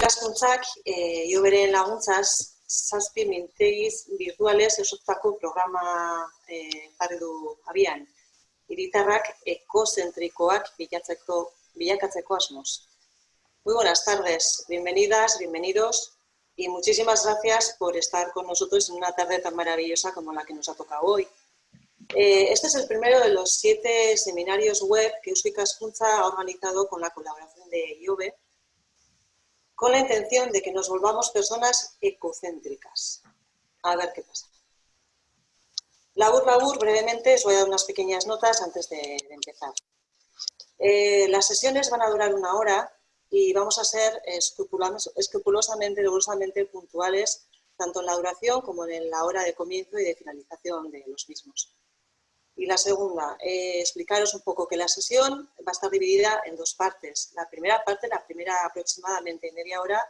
ikaskuntzak e, ioberen laguntzaz zazpi mintegiz virtuales esotzako programa e, jarri du abian. Iritarrak ekozentrikoak bilatzeko, bilakatzeko asmoz. Muy buenas tardes, bienvenidas, bienvenidos y muchísimas gracias por estar con nosotros en una tarde tan maravillosa como la que nos ha tocado hoy. Eh, este es el primero de los siete seminarios web que Euskika ha organizado con la colaboración de IOBE con la intención de que nos volvamos personas ecocéntricas. A ver qué pasa. Labur, labur, brevemente os voy a dar unas pequeñas notas antes de, empezar. Eh, las sesiones van a durar una hora y vamos a ser escrupulosamente, rigurosamente puntuales tanto en la duración como en la hora de comienzo y de finalización de los mismos. Y la segunda, eh, explicaros un poco que la sesión va a estar dividida en dos partes. La primera parte, la primera aproximadamente media hora,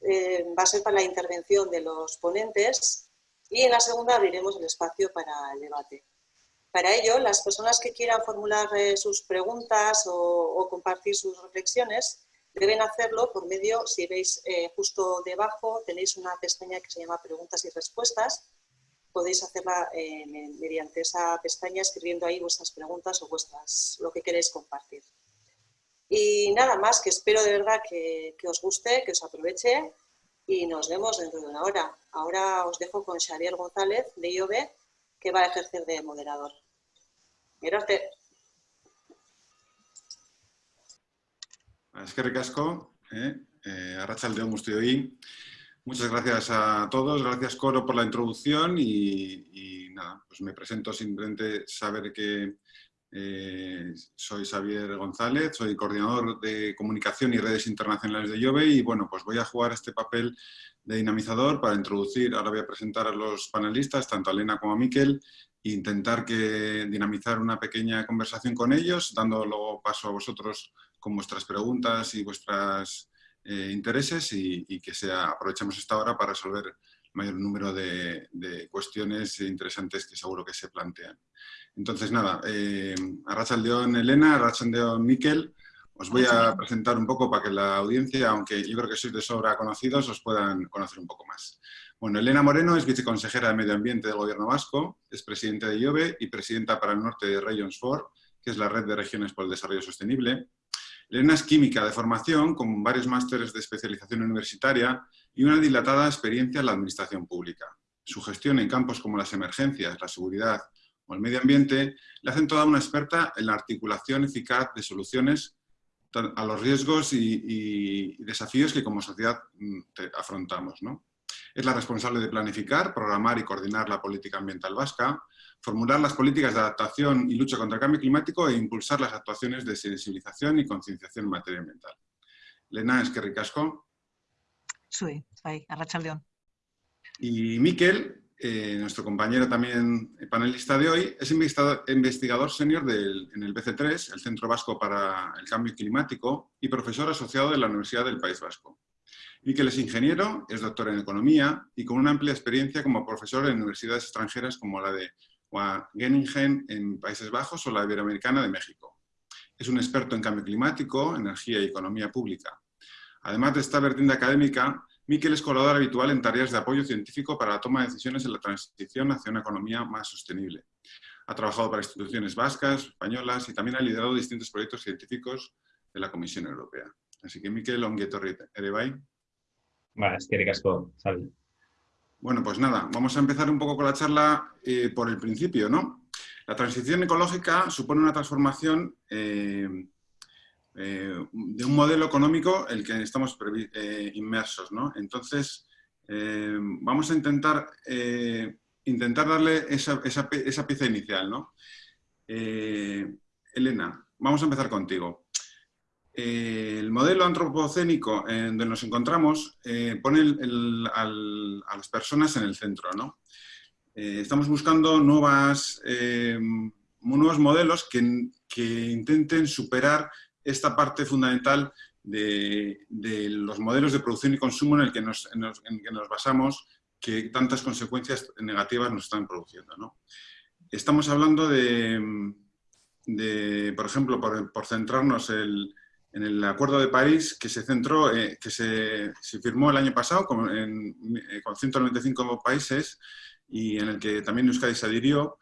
eh, va a ser para la intervención de los ponentes y en la segunda abriremos el espacio para el debate. Para ello, las personas que quieran formular eh, sus preguntas o, compartir sus reflexiones deben hacerlo por medio, si veis justo debajo, tenéis una pestaña que se llama preguntas y respuestas podéis hacerla eh, mediante esa pestaña escribiendo ahí vuestras preguntas o vuestras, lo que queréis compartir. Y nada más, que espero de verdad que, os guste, que os aproveche y nos vemos dentro de una hora. Ahora os dejo con Xavier González de IOB, que va a ejercer de moderador. Gracias. Es que recasco, eh? eh, Arrachaldeón hoy. Muchas gracias a todos, gracias Coro por la introducción y, nada, pues me presento simplemente saber que eh, soy Xavier González, soy coordinador de comunicación y redes internacionales de IOBE y bueno, pues voy a jugar este papel de dinamizador para introducir, ahora voy a presentar a los panelistas, tanto a Elena como a Miquel, e intentar que dinamizar una pequeña conversación con ellos, dando luego paso a vosotros con vuestras preguntas y vuestras eh, intereses y, que sea, aprovechemos esta hora para resolver el mayor número de, cuestiones interesantes que seguro que se plantean. Entonces, nada, eh, Arrachaldeón Elena, Arrachaldeón Miquel, os voy a presentar un poco para que la audiencia, aunque yo creo que sois de sobra conocidos, os puedan conocer un poco más. Bueno, Elena Moreno es viceconsejera de Medio Ambiente del Gobierno Vasco, es presidenta de IOBE y presidenta para el norte de Regions 4, que es la red de regiones por el desarrollo sostenible. Elena es química de formación, con varios másteres de especialización universitaria y una dilatada experiencia en la administración pública. Su gestión en campos como las emergencias, la seguridad o el medio ambiente le hacen toda una experta en la articulación eficaz de soluciones a los riesgos y, desafíos que como sociedad mm, afrontamos. Es la responsable de planificar, programar y coordinar la política ambiental vasca, formular las políticas de adaptación y lucha contra el cambio climático e impulsar las actuaciones de sensibilización y concienciación en materia ambiental. Lena, es que ricasco. Sí, ahí, Arrachaldeón. Y Miquel, eh, nuestro compañero también panelista de hoy, es investigador senior en el BC3, el Centro Vasco para el Cambio Climático, y profesor asociado de la Universidad del País Vasco. Miquel es ingeniero, es doctor en Economía y con una amplia experiencia como profesor en universidades extranjeras como la de o a Geningen en Países Bajos o la Iberoamericana de México. Es un experto en cambio climático, energía y economía pública. Además de esta vertiente académica, Miquel es colaborador habitual en tareas de apoyo científico para la toma de decisiones en la transición hacia una economía más sostenible. Ha trabajado para instituciones vascas, españolas y también ha liderado distintos proyectos científicos de la Comisión Europea. Así que Miquel, onguetorri ere bai. Ba, eskerrik asko, bueno, pues nada, vamos a empezar un poco con la charla eh, por el principio, ¿no? La transición ecológica supone una transformación eh, eh, de un modelo económico en el que estamos inmersos, ¿no? Entonces, vamos a intentar, intentar darle esa, esa, pieza inicial, ¿no? Elena, vamos a empezar contigo. Eh, el modelo antropocénico en donde nos encontramos eh, pone a las personas en el centro. Eh, estamos buscando nuevos modelos que, intenten superar esta parte fundamental de, los modelos de producción y consumo en el que nos, basamos, que tantas consecuencias negativas nos están produciendo. Estamos hablando de, por ejemplo, por, por centrarnos el, en el Acuerdo de París que se centró, eh, que se, firmó el año pasado con, 195 países y en el que también Euskadi se adhirió,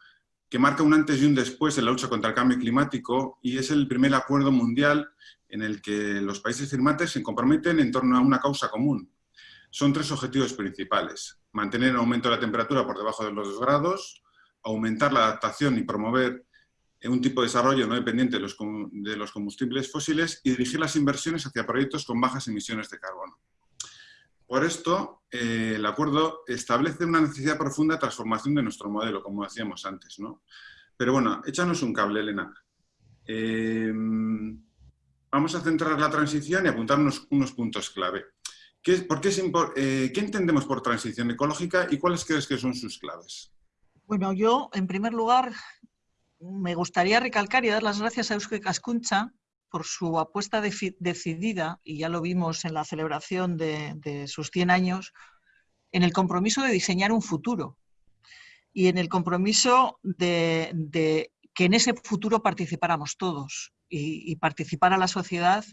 que marca un antes y un después en la lucha contra el cambio climático y es el primer acuerdo mundial en el que los países firmantes se comprometen en torno a una causa común. Son tres objetivos principales. Mantener el aumento de la temperatura por debajo de los 2 grados, aumentar la adaptación y promover un tipo de desarrollo no dependiente de los, combustibles fósiles y dirigir las inversiones hacia proyectos con bajas emisiones de carbono. Por esto, eh, el acuerdo establece una necesidad profunda de transformación de nuestro modelo, como decíamos antes. ¿no? Pero bueno, échanos un cable, Elena. Eh, vamos a centrar la transición y apuntarnos unos puntos clave. ¿Qué, por qué, eh, ¿Qué entendemos por transición ecológica y cuáles crees que son sus claves? Bueno, yo, en primer lugar, me gustaría recalcar y dar las gracias a Eusko Cascuncha por su apuesta decidida, y ya lo vimos en la celebración de, sus 100 años, en el compromiso de diseñar un futuro y en el compromiso de, que en ese futuro participáramos todos y, y participara la sociedad.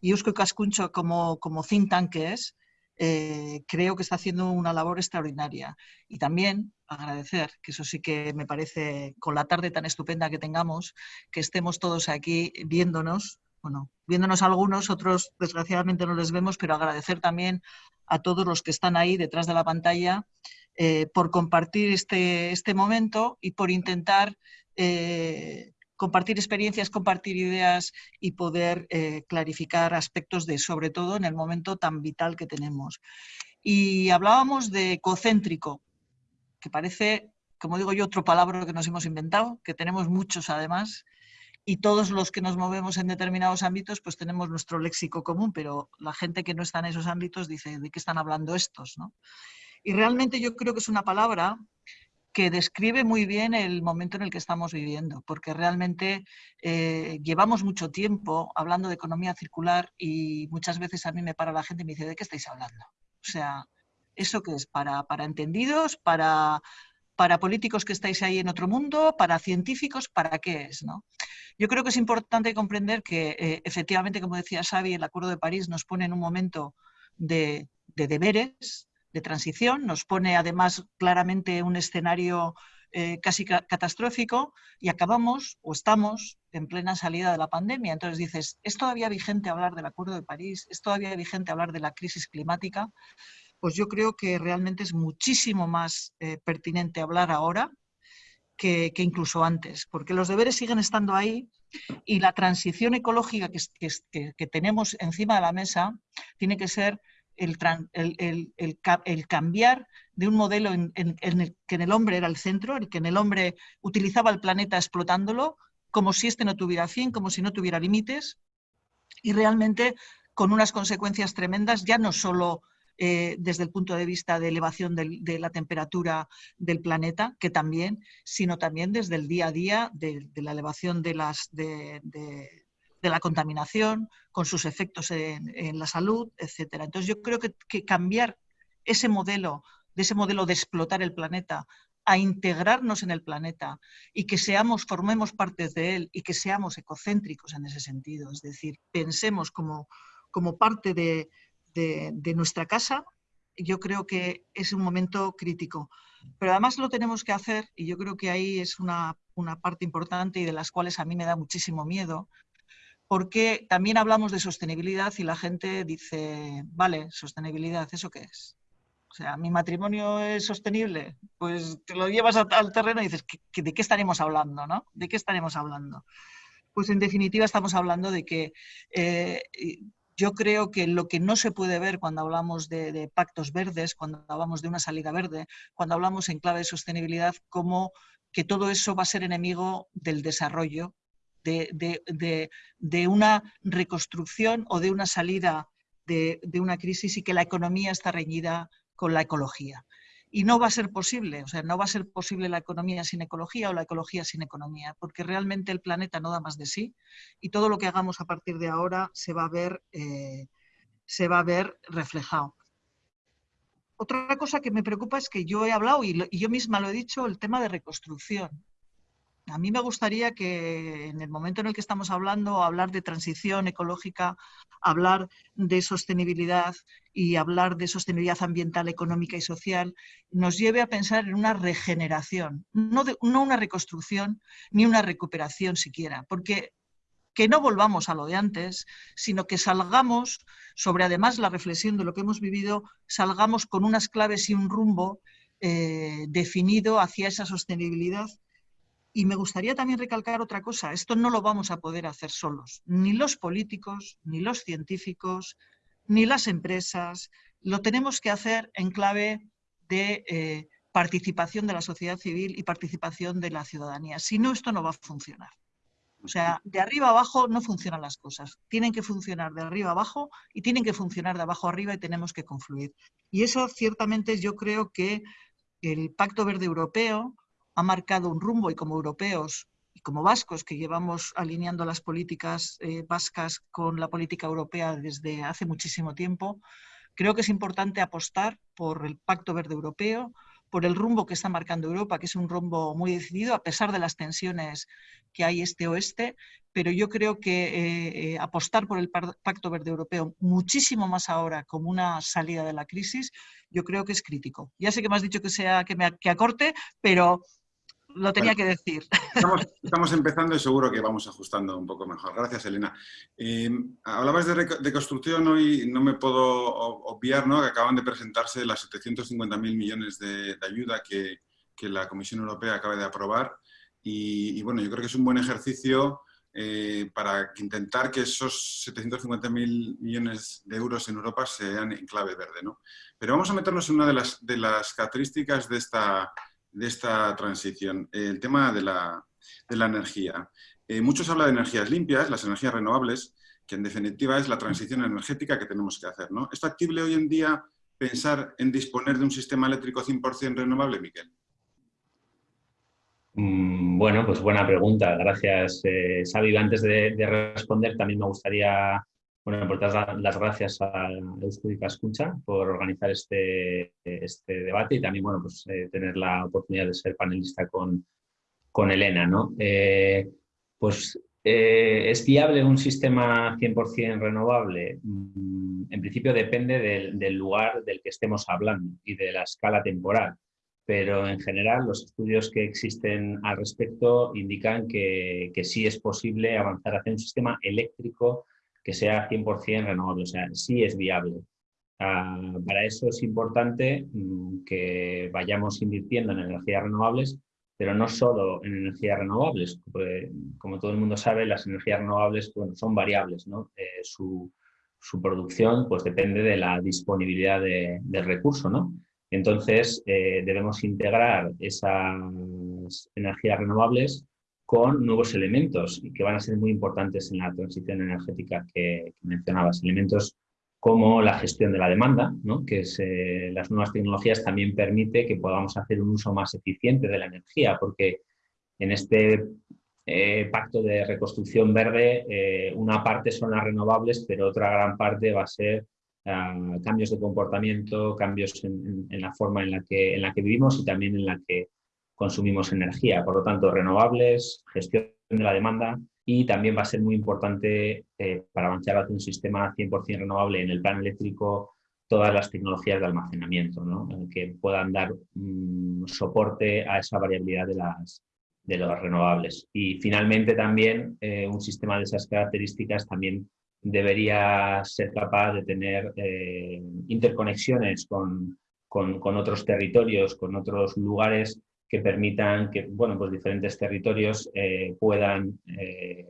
Y Eusko Cascuncho, como, como think tank que es, eh, creo que está haciendo una labor extraordinaria. Y también agradecer, que eso sí que me parece, con la tarde tan estupenda que tengamos, que estemos todos aquí viéndonos, bueno, viéndonos algunos, otros desgraciadamente no les vemos, pero agradecer también a todos los que están ahí detrás de la pantalla eh, por compartir este, este momento y por intentar eh, compartir experiencias, compartir ideas y poder eh, clarificar aspectos de, sobre todo en el momento tan vital que tenemos. Y hablábamos de ecocéntrico, que parece, como digo yo, otro palabra que nos hemos inventado, que tenemos muchos además, y todos los que nos movemos en determinados ámbitos, pues tenemos nuestro léxico común, pero la gente que no está en esos ámbitos dice, ¿de qué están hablando estos? ¿no? Y realmente yo creo que es una palabra que describe muy bien el momento en el que estamos viviendo, porque realmente eh, llevamos mucho tiempo hablando de economía circular y muchas veces a mí me para la gente y me dice, ¿de qué estáis hablando? O sea, ¿eso qué es? ¿Para, para entendidos? ¿Para, para políticos que estáis ahí en otro mundo? ¿Para científicos? ¿Para qué es? ¿no? Yo creo que es importante comprender que eh, efectivamente, como decía Xavi, el Acuerdo de París nos pone en un momento de, de deberes, de transición, nos pone además claramente un escenario eh, casi catastrófico y acabamos o estamos en plena salida de la pandemia. Entonces dices, ¿es todavía vigente hablar del Acuerdo de París? ¿Es todavía vigente hablar de la crisis climática? Pues yo creo que realmente es muchísimo más eh, pertinente hablar ahora que, incluso antes, porque los deberes siguen estando ahí y la transición ecológica que, que tenemos encima de la mesa tiene que ser el, cambiar de un modelo en, el que en el hombre era el centro, el que en el hombre utilizaba el planeta explotándolo, como si este no tuviera fin, como si no tuviera límites, y realmente con unas consecuencias tremendas, ya no solo eh, desde el punto de vista de elevación de la temperatura del planeta, que también, sino también desde el día a día de, la elevación de, las, la contaminación, con sus efectos en, la salud, etc. Entonces yo creo que, cambiar ese modelo, de ese modelo de explotar el planeta, a integrarnos en el planeta y que seamos, formemos parte de él y que seamos ecocéntricos en ese sentido, es decir, pensemos como, como parte de, nuestra casa, yo creo que es un momento crítico. Pero además lo tenemos que hacer, y yo creo que ahí es una, una parte importante y de las cuales a mí me da muchísimo miedo, porque también hablamos de sostenibilidad y la gente dice, vale, sostenibilidad, ¿eso qué es? O sea, ¿mi matrimonio es sostenible? Pues te lo llevas al terreno y dices, ¿de qué estaremos hablando? ¿no? ¿De qué estaremos hablando? Pues en definitiva estamos hablando de que eh, yo creo que lo que no se puede ver cuando hablamos de, de, pactos verdes, cuando hablamos de una salida verde, cuando hablamos en clave de sostenibilidad, como que todo eso va a ser enemigo del desarrollo de, una reconstrucción o de una salida de, una crisis y que la economía está reñida con la ecología. Y no va a ser posible, o sea, no va a ser posible la economía sin ecología o la ecología sin economía, porque realmente el planeta no da más de sí y todo lo que hagamos a partir de ahora se va a ver, eh, se va a ver reflejado. Otra cosa que me preocupa es que yo he hablado y yo misma lo he dicho, el tema de reconstrucción. A mí me gustaría que en el momento en el que estamos hablando, hablar de transición ecológica, hablar de sostenibilidad y hablar de sostenibilidad ambiental, económica y social, nos lleve a pensar en una regeneración, no, no una reconstrucción ni una recuperación siquiera, porque que no volvamos a lo de antes, sino que salgamos, sobre además la reflexión de lo que hemos vivido, salgamos con unas claves y un rumbo eh, definido hacia esa sostenibilidad y me gustaría también recalcar otra cosa, esto no lo vamos a poder hacer solos, ni los políticos, ni los científicos, ni las empresas, lo tenemos que hacer en clave de eh, participación de la sociedad civil y participación de la ciudadanía. Si no, esto no va a funcionar. O sea, de arriba abajo no funcionan las cosas. Tienen que funcionar de arriba abajo y tienen que funcionar de abajo arriba y tenemos que confluir. Y eso ciertamente yo creo que el Pacto Verde Europeo, ha marcado un rumbo y como europeos y como vascos que llevamos alineando las políticas eh, vascas con la política europea desde hace muchísimo tiempo, creo que es importante apostar por el Pacto Verde Europeo, por el rumbo que está marcando Europa, que es un rumbo muy decidido, a pesar de las tensiones que hay este-oeste, pero yo creo que eh, eh, apostar por el Pacto Verde Europeo muchísimo más ahora como una salida de la crisis, yo creo que es crítico. Ya sé que me has dicho que, sea, que, me, que acorte, pero lo tenía que decir. Estamos, empezando y seguro que vamos ajustando un poco mejor. Gracias, Elena. Eh, hablabas de, construcción hoy, no me puedo obviar ¿no? que acaban de presentarse las 750.000 millones de, ayuda que, la Comisión Europea acaba de aprobar. Y, bueno, yo creo que es un buen ejercicio eh, para intentar que esos 750.000 millones de euros en Europa sean en clave verde. ¿no? Pero vamos a meternos en una de las, de las características de esta de esta transición, el tema de la, energía. Eh, muchos hablan de energías limpias, las energías renovables, que en definitiva es la transición energética que tenemos que hacer. ¿no? ¿Es factible hoy en día pensar en disponer de un sistema eléctrico 100% renovable, Miquel? Mm, bueno, pues buena pregunta. Gracias, eh, Antes de, responder, también me gustaría bueno, dar las gracias a Euskadi Escucha por organizar este, este debate y también, bueno, pues eh, tener la oportunidad de ser panelista con, con Elena, ¿no? Eh, pues eh, ¿Es viable un sistema 100% renovable? Mm, en principio depende del, lugar del que estemos hablando y de la escala temporal, pero en general los estudios que existen al respecto indican que, que sí es posible avanzar hacia un sistema eléctrico que sea 100% renovable, o sea, sí es viable. Ah, para eso es importante mm, que vayamos invirtiendo en energías renovables, pero no solo en energías renovables. como todo el mundo sabe, las energías renovables son variables. Eh, su, producción pues, depende de la disponibilidad de, del recurso. ¿no? Entonces, eh, debemos integrar esas energías renovables con nuevos elementos que van a ser muy importantes en la transición energética que, mencionabas. Elementos como la gestión de la demanda, que eh, las nuevas tecnologías también permite que podamos hacer un uso más eficiente de la energía, porque en este eh, pacto de reconstrucción verde, eh, una parte son las renovables, pero otra gran parte va a ser ah, cambios de comportamiento, cambios en, en, la forma en la, que, en la que vivimos y también en la que consumimos energía. Por lo tanto, renovables, gestión de la demanda y también va a ser muy importante eh, para avanzar hacia un sistema 100% renovable en el plan eléctrico todas las tecnologías de almacenamiento ¿no? que puedan dar mm, soporte a esa variabilidad de, las, de los renovables. Y finalmente también eh, un sistema de esas características también debería ser capaz de tener eh, interconexiones con, con, con, otros territorios, con otros lugares que permitan que bueno, pues diferentes territorios eh, puedan eh,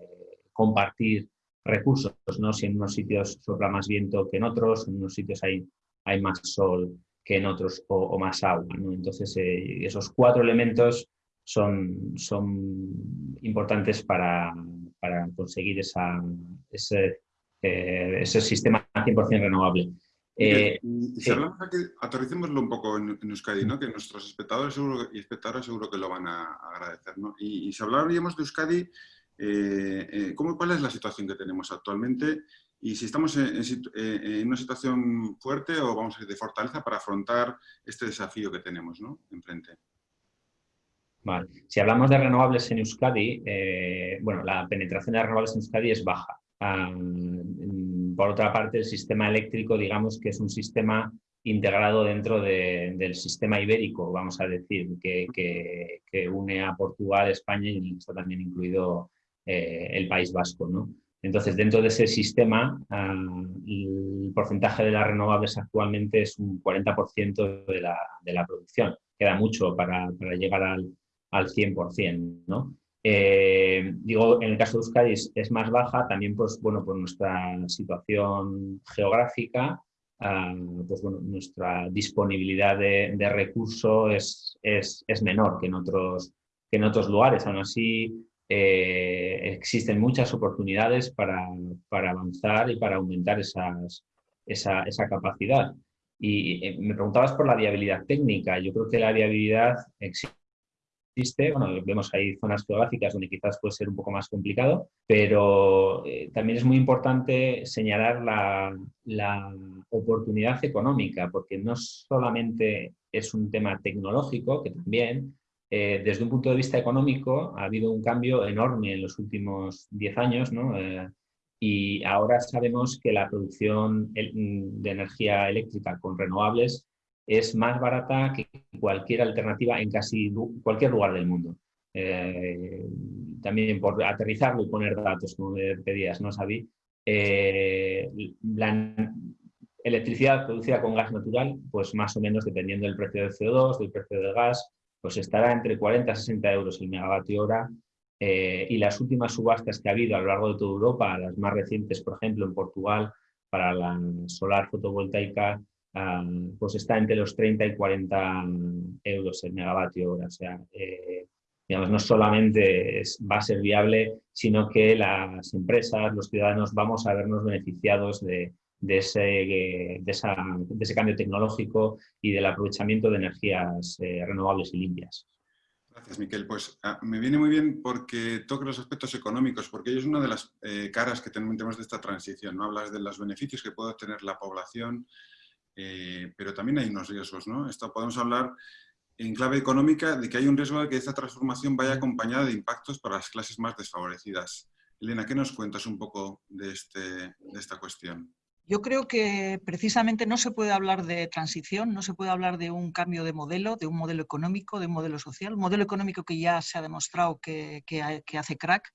compartir recursos, ¿no? si en unos sitios sopla más viento que en otros, en unos sitios hay, hay más sol que en otros o, más agua. Entonces, eh, esos cuatro elementos son, son importantes para, para conseguir esa, ese, ese sistema 100% renovable. Eh, si hablamos aquí, aterricémoslo un poco en, Euskadi, ¿no? que nuestros espectadores seguro, y espectadoras seguro que lo van a, agradecer. ¿no? Y, si hablaríamos de Euskadi, eh, eh, ¿cómo, ¿cuál es la situación que tenemos actualmente? Y si estamos en, una situación fuerte o vamos a ir de fortaleza para afrontar este desafío que tenemos ¿no? enfrente. Vale. Si hablamos de renovables en Euskadi, eh, bueno, la penetración de renovables en Euskadi es baja. Por otra parte, el sistema eléctrico, digamos que es un sistema integrado dentro del sistema ibérico, vamos a decir, que, une a Portugal, España y está también incluido eh, el País Vasco. Entonces, dentro de ese sistema, el porcentaje de las renovables actualmente es un 40% de la, producción. Queda mucho para, para llegar al, al 100%. ¿no? Eh, digo, en el caso de Euskadi es, más baja, también pues, bueno, por nuestra situación geográfica, ah, pues, bueno, nuestra disponibilidad de, de recursos es, es, es, menor que en, otros, que en otros lugares. Aún así, eh, existen muchas oportunidades para, para, avanzar y para aumentar esa, esa, capacidad. Y eh, me preguntabas por la viabilidad técnica. Yo creo que la viabilidad existe. Bueno, vemos ahí zonas geográficas donde quizás puede ser un poco más complicado, pero eh, también es muy importante señalar la, la oportunidad económica, porque no solamente es un tema tecnológico, que también, eh, desde un punto de vista económico ha habido un cambio enorme en los últimos 10 años eh, y ahora sabemos que la producción de energía eléctrica con renovables es más barata que cualquier alternativa en casi cualquier lugar del mundo. Eh, también por aterrizarlo y poner datos, como pedías, ¿no, Sabi? la electricidad producida con gas natural, pues más o menos dependiendo del precio del CO2, del precio del gas, pues estará entre 40 y 60 euros el megavatio hora eh, y las últimas subastas que ha habido a lo largo de toda Europa, las más recientes, por ejemplo, en Portugal, para la solar fotovoltaica, ah, pues está entre los 30 y 40 euros el megavatio hora. O sea, eh, digamos, no solamente va a ser viable, sino que las empresas, los ciudadanos, vamos a vernos beneficiados de, de ese, de, ese cambio tecnológico y del aprovechamiento de energías eh, renovables y limpias. Gracias, Miquel. Pues ah, me viene muy bien porque toca los aspectos económicos, porque es una de las eh, caras que tenemos de esta transición. ¿no? Hablas de los beneficios que puede obtener la población, eh, pero también hay unos riesgos. ¿no? Esto podemos hablar en clave económica de que hay un riesgo de que esta transformación vaya acompañada de impactos para las clases más desfavorecidas. Elena, ¿qué nos cuentas un poco de, este, de esta cuestión? Yo creo que precisamente no se puede hablar de transición, no se puede hablar de un cambio de modelo, de un modelo económico, de un modelo social, un modelo económico que ya se ha demostrado que, hace crack,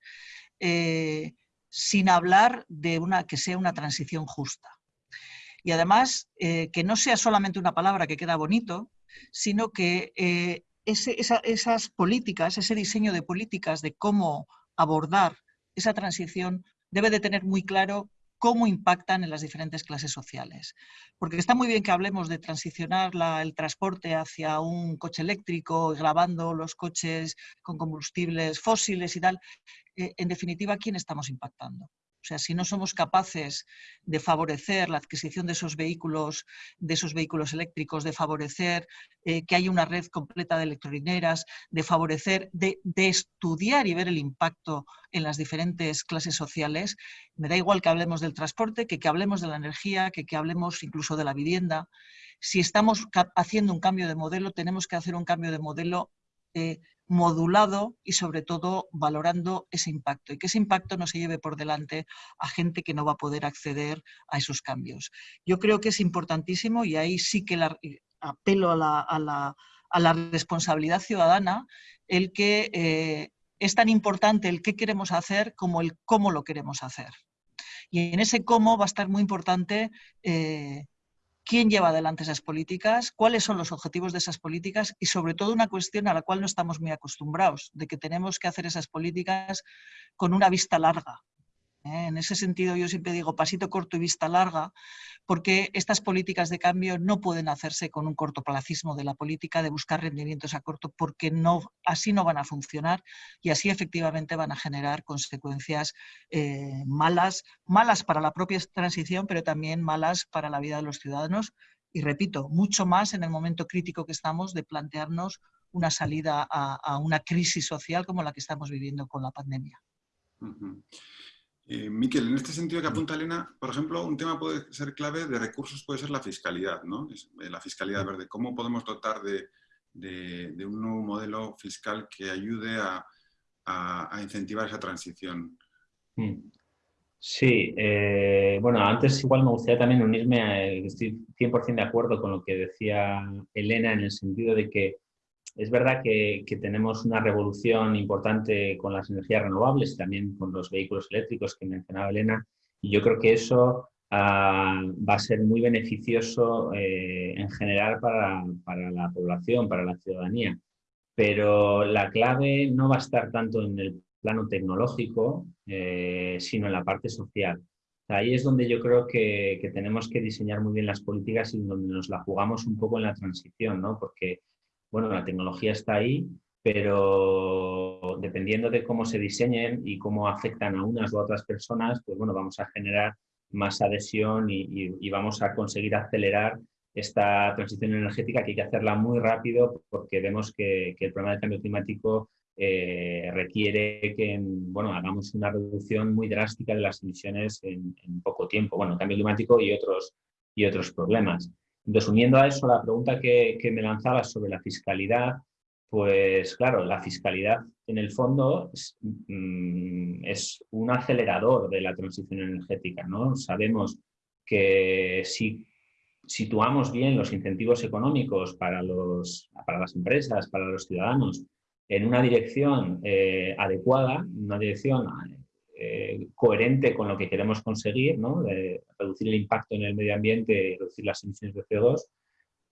eh, sin hablar de una que sea una transición justa. Y además, eh, que no sea solamente una palabra que queda bonito, sino que eh, esas políticas, ese diseño de políticas de cómo abordar esa transición debe de tener muy claro cómo impactan en las diferentes clases sociales. Porque está muy bien que hablemos de transicionar el transporte hacia un coche eléctrico, grabando los coches con combustibles fósiles y tal. Eh, en definitiva, ¿quién estamos impactando? O sea, si no somos capaces de favorecer la adquisición de esos vehículos, de esos vehículos eléctricos, de favorecer eh, que haya una red completa de electrolineras, de favorecer, de, estudiar y ver el impacto en las diferentes clases sociales, me da igual que hablemos del transporte, que que hablemos de la energía, que que hablemos incluso de la vivienda. Si estamos haciendo un cambio de modelo, tenemos que hacer un cambio de modelo eh, modulado y sobre todo valorando ese impacto y que ese impacto no se lleve por delante a gente que no va a poder acceder a esos cambios. Yo creo que es importantísimo y ahí sí que apelo a la, responsabilidad ciudadana el que eh, es tan importante el qué queremos hacer como el cómo lo queremos hacer. Y en ese cómo va a estar muy importante eh, quién lleva adelante esas políticas, cuáles son los objetivos de esas políticas y sobre todo una cuestión a la cual no estamos muy acostumbrados, de que tenemos que hacer esas políticas con una vista larga. ¿Eh? En ese sentido yo siempre digo pasito corto y vista larga, porque estas políticas de cambio no pueden hacerse con un cortoplacismo de la política, de buscar rendimientos a corto, porque así no van a funcionar y así efectivamente van a generar consecuencias eh, malas, malas para la propia transición, pero también malas para la vida de los ciudadanos. Y repito, mucho más en el momento crítico que estamos de plantearnos una salida a, una crisis social como la que estamos viviendo con la pandemia. Eh, Miquel, en este sentido que apunta Elena, por ejemplo, un tema puede ser clave de recursos puede ser la fiscalidad, ¿no? Eh, la fiscalidad verde. ¿Cómo podemos dotar de, de, un nuevo modelo fiscal que ayude a, incentivar esa transición. Sí, eh, bueno, antes igual me gustaría también unirme, a, estoy 100% de acuerdo con lo que decía Elena en el sentido de que es verdad que, tenemos una revolución importante con las energías renovables también con los vehículos eléctricos que mencionaba Elena, y yo creo que eso ah, va a ser muy beneficioso eh, en general para, la población, para la ciudadanía. Pero la clave no va a estar tanto en el plano tecnológico, eh, sino en la parte social. Ahí es donde yo creo que, que, tenemos que diseñar muy bien las políticas y donde nos la jugamos un poco en la transición, ¿no? Porque bueno, la tecnología está ahí, pero dependiendo de cómo se diseñen y cómo afectan a unas u otras personas, pues bueno, vamos a generar más adhesión y, vamos a conseguir acelerar esta transición energética que hay que hacerla muy rápido porque vemos que, el problema del cambio climático eh, requiere que bueno, hagamos una reducción muy drástica de las emisiones en, poco tiempo. Bueno, cambio climático y otros, y otros problemas. Entonces, uniendo a eso la pregunta que, me lanzabas sobre la fiscalidad, pues claro, la fiscalidad en el fondo mm, es, un acelerador de la transición energética. ¿no? Sabemos que si situamos bien los incentivos económicos para, los, para las empresas, para los ciudadanos, en una dirección eh, adecuada, una dirección eh, coherente con lo que queremos conseguir, ¿no? reducir el impacto en el medio ambiente reducir las emisiones de CO2,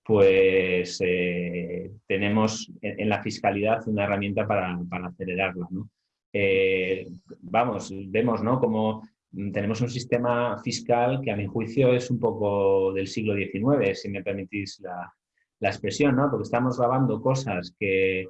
pues eh, tenemos en, la fiscalidad una herramienta para, para acelerarla. ¿no? Eh, vamos, vemos ¿no? como tenemos un sistema fiscal que a mi juicio es un poco del siglo XIX, si me permitís la, la expresión, ¿no? porque estamos grabando cosas que,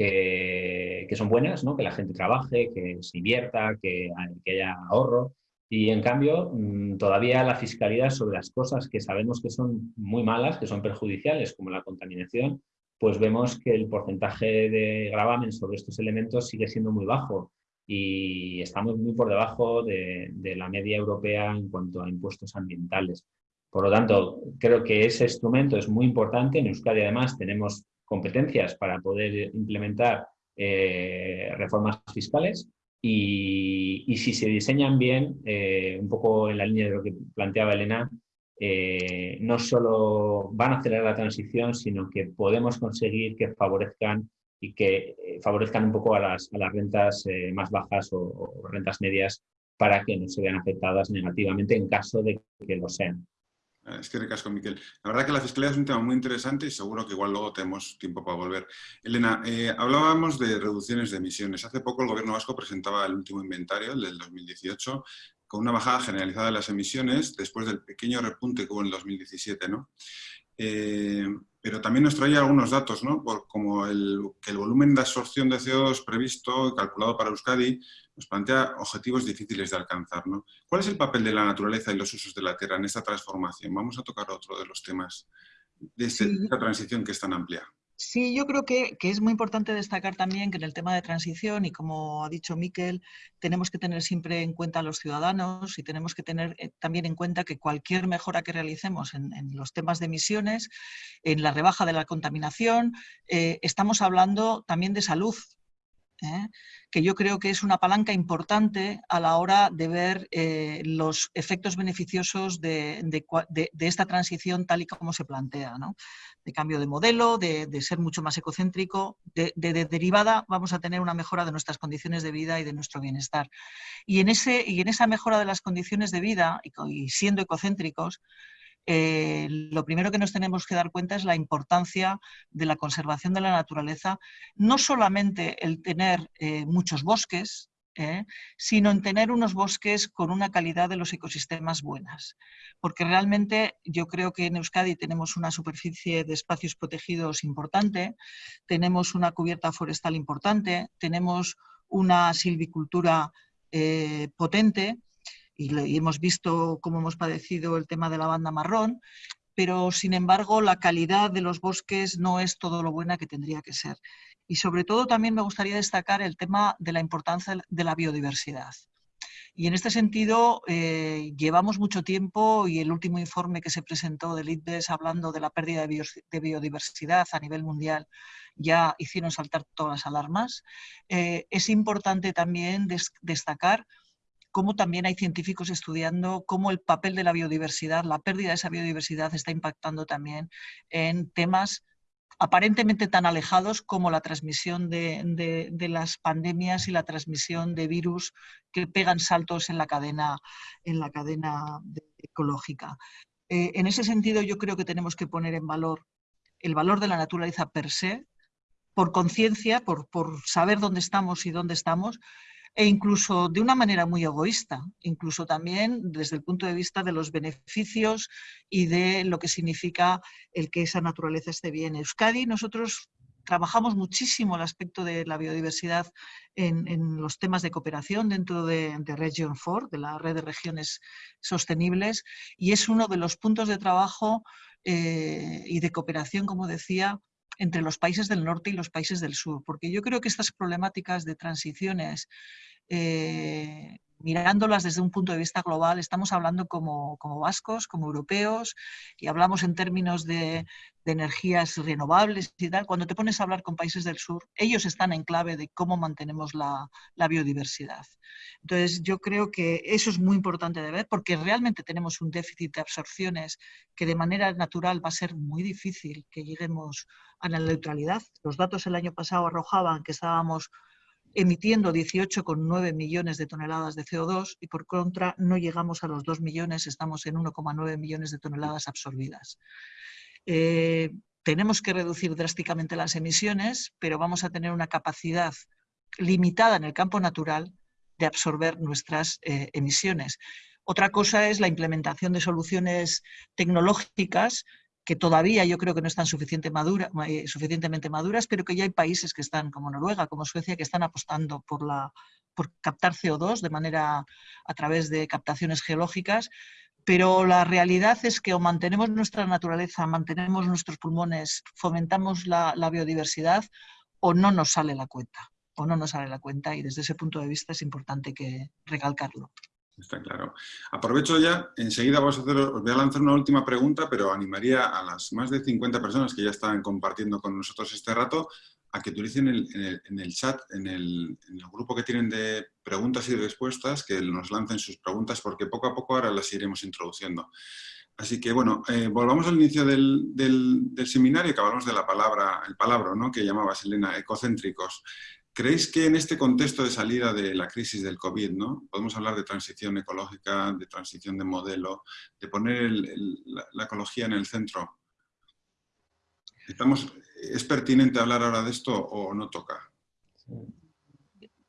que, son buenas, ¿no? que la gente trabaje, que se invierta, que, haya ahorro. Y en cambio, mm, todavía la fiscalidad sobre las cosas que sabemos que son muy malas, que son perjudiciales, como la contaminación, pues vemos que el porcentaje de gravamen sobre estos elementos sigue siendo muy bajo y estamos muy por debajo de, de la media europea en cuanto a impuestos ambientales. Por lo tanto, creo que ese instrumento es muy importante. En Euskadi, además, tenemos competencias para poder implementar eh, reformas fiscales y, si se diseñan bien, eh, un poco en la línea de lo que planteaba Elena, eh, no solo van a acelerar la transición, sino que podemos conseguir que favorezcan y que favorezcan un poco a las, rentas más bajas o rentas medias para que no se vean afectadas negativamente en caso de que lo sean. Es que recasco, Miquel. La verdad que la fiscalidad es un tema muy interesante y seguro que igual luego tenemos tiempo para volver. Elena, eh, hablábamos de reducciones de emisiones. Hace poco el Gobierno vasco presentaba el último inventario, el del 2018, con una bajada generalizada de las emisiones después del pequeño repunte que hubo en el 2017. ¿no? Eh, pero también nos traía algunos datos, ¿no? Como el, que el volumen de absorción de CO2 previsto y calculado para Euskadi nos plantea objetivos difíciles de alcanzar. ¿no? ¿Cuál es el papel de la naturaleza y los usos de la tierra en esta transformación? Vamos a tocar otro de los temas de esta transición que es tan amplia. Sí, yo creo que, es muy importante destacar también que en el tema de transición, y como ha dicho Miquel, tenemos que tener siempre en cuenta a los ciudadanos y tenemos que tener eh, también en cuenta que cualquier mejora que realicemos en, los temas de emisiones, en la rebaja de la contaminación, eh, estamos hablando también de salud, ¿eh? que yo creo que es una palanca importante a la hora de ver eh, los efectos beneficiosos de, esta transición tal y como se plantea, de cambio de modelo, de, ser mucho más ecocéntrico, de, derivada vamos a tener una mejora de nuestras condiciones de vida y de nuestro bienestar. Y en, ese, y en esa mejora de las condiciones de vida, y siendo ecocéntricos, eh, lo primero que nos tenemos que dar cuenta es la importancia de la conservación de la naturaleza, no solamente el tener eh, muchos bosques, eh, sino en tener unos bosques con una calidad de los ecosistemas buenas. Porque realmente yo creo que en Euskadi tenemos una superficie de espacios protegidos importante, tenemos una cubierta forestal importante, tenemos una silvicultura potente, y, hemos visto cómo hemos padecido el tema de la banda marrón, pero sin embargo la calidad de los bosques no es todo lo buena que tendría que ser. Y sobre todo también me gustaría destacar el tema de la importancia de la biodiversidad. Y en este sentido, eh, llevamos mucho tiempo y el último informe que se presentó del ITBES hablando de la pérdida de, biodiversidad a nivel mundial ya hicieron saltar todas las alarmas. Eh, es importante también destacar cómo también hay científicos estudiando cómo el papel de la biodiversidad, la pérdida de esa biodiversidad está impactando también en temas aparentemente tan alejados como la transmisión de, las pandemias y la transmisión de virus que pegan saltos en la cadena, en la cadena ecológica. Eh, en ese sentido, yo creo que tenemos que poner en valor el valor de la naturaleza per se, por conciencia, por, por saber dónde estamos y dónde estamos, e incluso de una manera muy egoísta, incluso también desde el punto de vista de los beneficios y de lo que significa el que esa naturaleza esté bien. En Euskadi nosotros trabajamos muchísimo el aspecto de la biodiversidad en, los temas de cooperación dentro de, Region 4, de la red de regiones sostenibles, y es uno de los puntos de trabajo eh, y de cooperación, como decía, entre los países del norte y los países del sur, porque yo creo que estas problemáticas de transiciones, eh, mirándolas desde un punto de vista global, estamos hablando como, vascos, como europeos, y hablamos en términos de, energías renovables y tal. Cuando te pones a hablar con países del sur, ellos están en clave de cómo mantenemos la, la biodiversidad. Entonces, yo creo que eso es muy importante de ver, porque realmente tenemos un déficit de absorciones que de manera natural va a ser muy difícil que lleguemos a la neutralidad. Los datos el año pasado arrojaban que estábamos emitiendo 18,9 millones de toneladas de CO2 y por contra no llegamos a los 2 millones, estamos en 1,9 millones de toneladas absorbidas. Eh, tenemos que reducir drásticamente las emisiones, pero vamos a tener una capacidad limitada en el campo natural de absorber nuestras eh, emisiones. Otra cosa es la implementación de soluciones tecnológicas que todavía yo creo que no están eh, suficientemente maduras, pero que ya hay países que están, como Noruega, como Suecia, que están apostando por, la, por captar CO2 de manera a través de captaciones geológicas, pero la realidad es que o mantenemos nuestra naturaleza, mantenemos nuestros pulmones, fomentamos la, la biodiversidad, o no nos sale la cuenta, o no nos sale la cuenta, y desde ese punto de vista es importante que recalcarlo. Está claro. Aprovecho ya, enseguida os voy a lanzar una última pregunta, pero animaría a las más de 50 personas que ya están compartiendo con nosotros este rato a que utilicen en el, chat, en el, grupo que tienen de preguntas y respuestas, que nos lancen sus preguntas, porque poco a poco ahora las iremos introduciendo. Así que, bueno, eh, volvamos al inicio del, seminario, que hablamos de la palabra, el palabra, ¿no? que llamabas, Elena, ecocéntricos. ¿Creéis que en este contexto de salida de la crisis del COVID, ¿no? podemos hablar de transición ecológica, de transición de modelo, de poner la, ecología en el centro? Estamos, ¿Es pertinente hablar ahora de esto o no toca?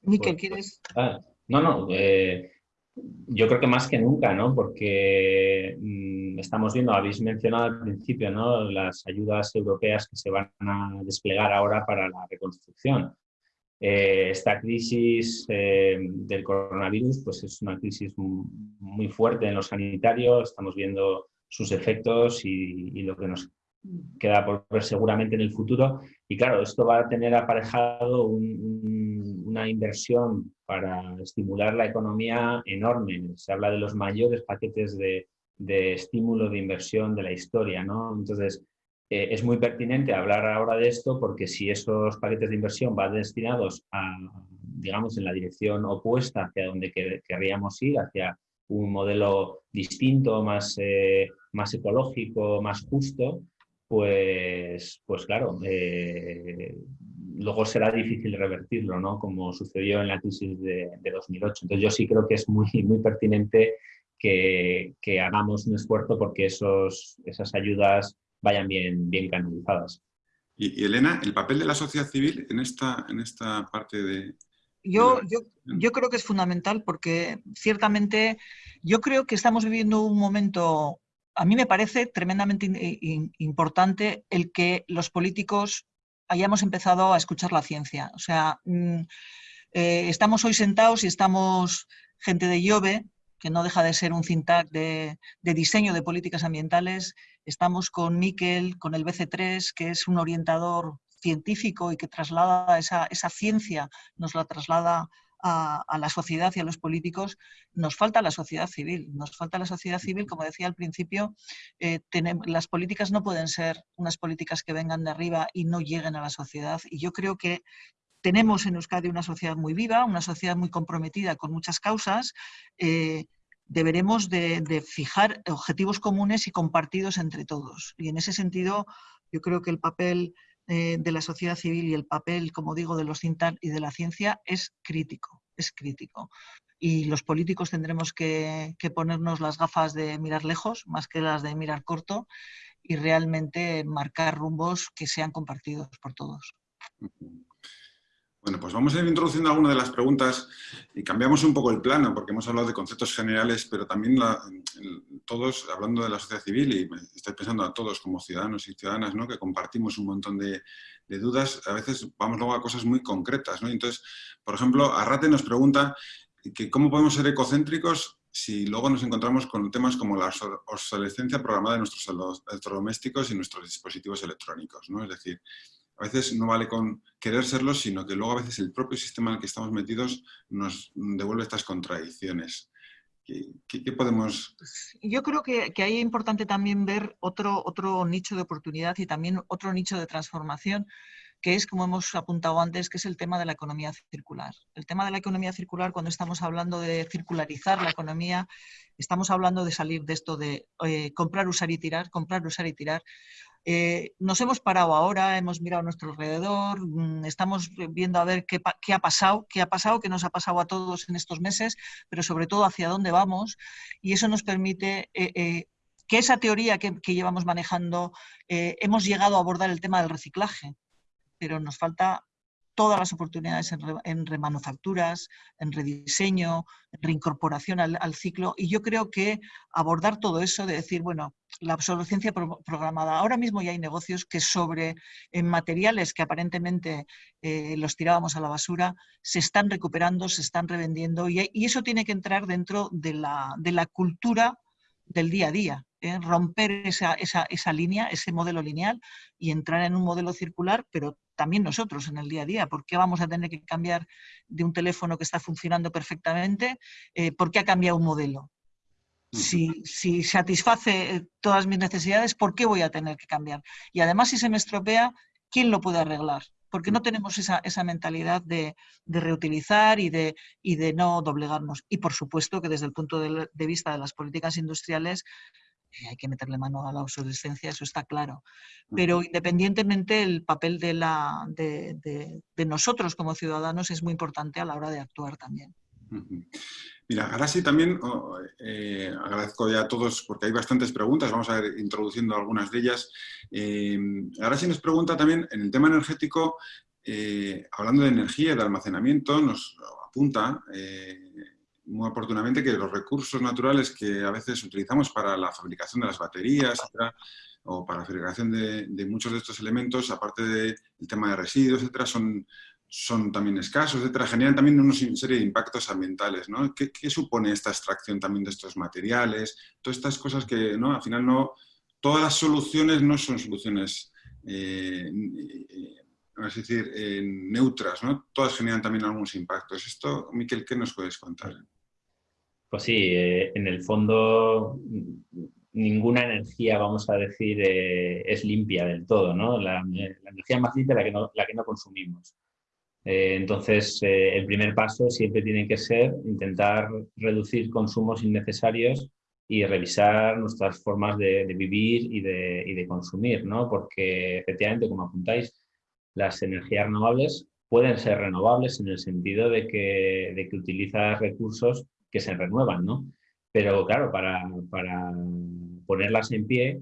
Miquel, ¿quieres...? Ah, no, no, eh, yo creo que más que nunca, ¿no? Porque mm, estamos viendo, habéis mencionado al principio, ¿no? Las ayudas europeas que se van a desplegar ahora para la reconstrucción. Eh, esta crisis eh, del coronavirus pues es una crisis muy fuerte en los sanitarios, estamos viendo sus efectos y, lo que nos queda por ver seguramente en el futuro. Y claro, esto va a tener aparejado una inversión para estimular la economía enorme. Se habla de los mayores paquetes de, de estímulo de inversión de la historia. ¿no? Entonces, eh, es muy pertinente hablar ahora de esto porque si esos paquetes de inversión van destinados a, digamos, en la dirección opuesta hacia donde querríamos ir, hacia un modelo distinto, más, eh, más ecológico, más justo, pues, pues claro, eh, luego será difícil revertirlo, ¿no? Como sucedió en la crisis de, 2008. Entonces yo sí creo que es muy, muy pertinente que, que hagamos un esfuerzo porque esos, esas ayudas vayan bien, bien canalizadas. Y, Elena, el papel de la sociedad civil en esta, en esta parte de... Yo, yo, yo creo que es fundamental porque ciertamente yo creo que estamos viviendo un momento, a mí me parece tremendamente importante el que los políticos hayamos empezado a escuchar la ciencia. O sea, mm, eh, estamos hoy sentados y estamos gente de IOBE, que no deja de ser un de, de, diseño de políticas ambientales. Estamos con Miquel, con el BC3, que es un orientador científico y que traslada esa, esa ciencia, nos la traslada a, la sociedad y a los políticos, nos falta la sociedad civil. Nos falta la sociedad civil, como decía al principio, eh, las políticas no pueden ser unas políticas que vengan de arriba y no lleguen a la sociedad. Y yo creo que tenemos en Euskadi una sociedad muy viva, una sociedad muy comprometida con muchas causas. Eh, deberemos de, fijar objetivos comunes y compartidos entre todos. Y en ese sentido, yo creo que el papel eh, de la sociedad civil y el papel, como digo, de los CINTAN y de la ciencia es crítico, es crítico. Y los políticos tendremos que ponernos las gafas de mirar lejos más que las de mirar corto y realmente marcar rumbos que sean compartidos por todos. Bueno, pues vamos a ir introduciendo algunas de las preguntas y cambiamos un poco el plano porque hemos hablado de conceptos generales, pero también todos, hablando de la sociedad civil, y estoy pensando a todos como ciudadanos y ciudadanas, ¿no? que compartimos un montón de, dudas, a veces vamos luego a cosas muy concretas. ¿no? Entonces, por ejemplo, Arrate nos pregunta que cómo podemos ser ecocéntricos si luego nos encontramos con temas como la obsolescencia programada de nuestros electrodomésticos y nuestros dispositivos electrónicos. ¿no? Es decir, a veces no vale con querer serlo, sino que luego a veces el propio sistema en el que estamos metidos nos devuelve estas contradicciones. ¿Qué, podemos...? Pues, yo creo que, que ahí es importante también ver otro, otro nicho de oportunidad y también otro nicho de transformación, que es, como hemos apuntado antes, que es el tema de la economía circular. El tema de la economía circular, cuando estamos hablando de circularizar la economía, estamos hablando de salir de esto de eh, comprar, usar y tirar, comprar, usar y tirar, eh, nos hemos parado ahora, hemos mirado a nuestro alrededor, mm, estamos viendo a ver qué, ha pasado, qué ha pasado, qué nos ha pasado a todos en estos meses, pero sobre todo hacia dónde vamos. Y eso nos permite eh, eh, que esa teoría que llevamos manejando, hemos llegado a abordar el tema del reciclaje, pero nos falta todas las oportunidades en, remanufacturas, en rediseño, en reincorporación al, ciclo. Y yo creo que abordar todo eso de decir, bueno, la obsolescencia programada. Ahora mismo ya hay negocios que sobre materiales que aparentemente eh, los tirábamos a la basura, se están recuperando, se están revendiendo y, eso tiene que entrar dentro de la, de la cultura del día a día. ¿Eh? romper esa, esa, esa, línea, ese modelo lineal y entrar en un modelo circular, pero también nosotros en el día a día. ¿Por qué vamos a tener que cambiar de un teléfono que está funcionando perfectamente? Eh, ¿Por qué ha cambiado un modelo? Si, si, satisface eh, todas mis necesidades, ¿por qué voy a tener que cambiar? Y además, si se me estropea, ¿quién lo puede arreglar? Porque no tenemos esa, esa mentalidad de, de, reutilizar y de, y de no doblegarnos. Y por supuesto que desde el punto de, de vista de las políticas industriales, hay que meterle mano a la obsolescencia, eso está claro. Pero independientemente, el papel de, la, de, de, nosotros como ciudadanos es muy importante a la hora de actuar también. Mira, ahora sí también eh, agradezco ya a todos porque hay bastantes preguntas, vamos a ir introduciendo algunas de ellas. Eh, ahora sí nos pregunta también en el tema energético, eh, hablando de energía y de almacenamiento, nos apunta muy oportunamente que los recursos naturales que a veces utilizamos para la fabricación de las baterías, o para la fabricación de, muchos de estos elementos, aparte del tema de residuos, etcétera, son, son también escasos, etcétera, generan también una serie de impactos ambientales. ¿no? ¿Qué, supone esta extracción también de estos materiales? Todas estas cosas que ¿no? al final no... Todas las soluciones no son soluciones eh, es decir, neutras, ¿no? Todas generan también algunos impactos. Esto, Miquel, ¿qué nos puedes contar? Pues sí, eh, en el fondo ninguna energía, vamos a decir, eh, es limpia del todo, ¿no? La, energía más limpia es la que no, la que no consumimos. Eh, entonces, el primer paso siempre tiene que ser intentar reducir consumos innecesarios y revisar nuestras formas de, vivir y de, y de, consumir, ¿no? Porque efectivamente, como apuntáis, las energías renovables pueden ser renovables en el sentido de que, de que utilizas recursos que se renuevan, ¿no? Pero claro, para, para ponerlas en pie,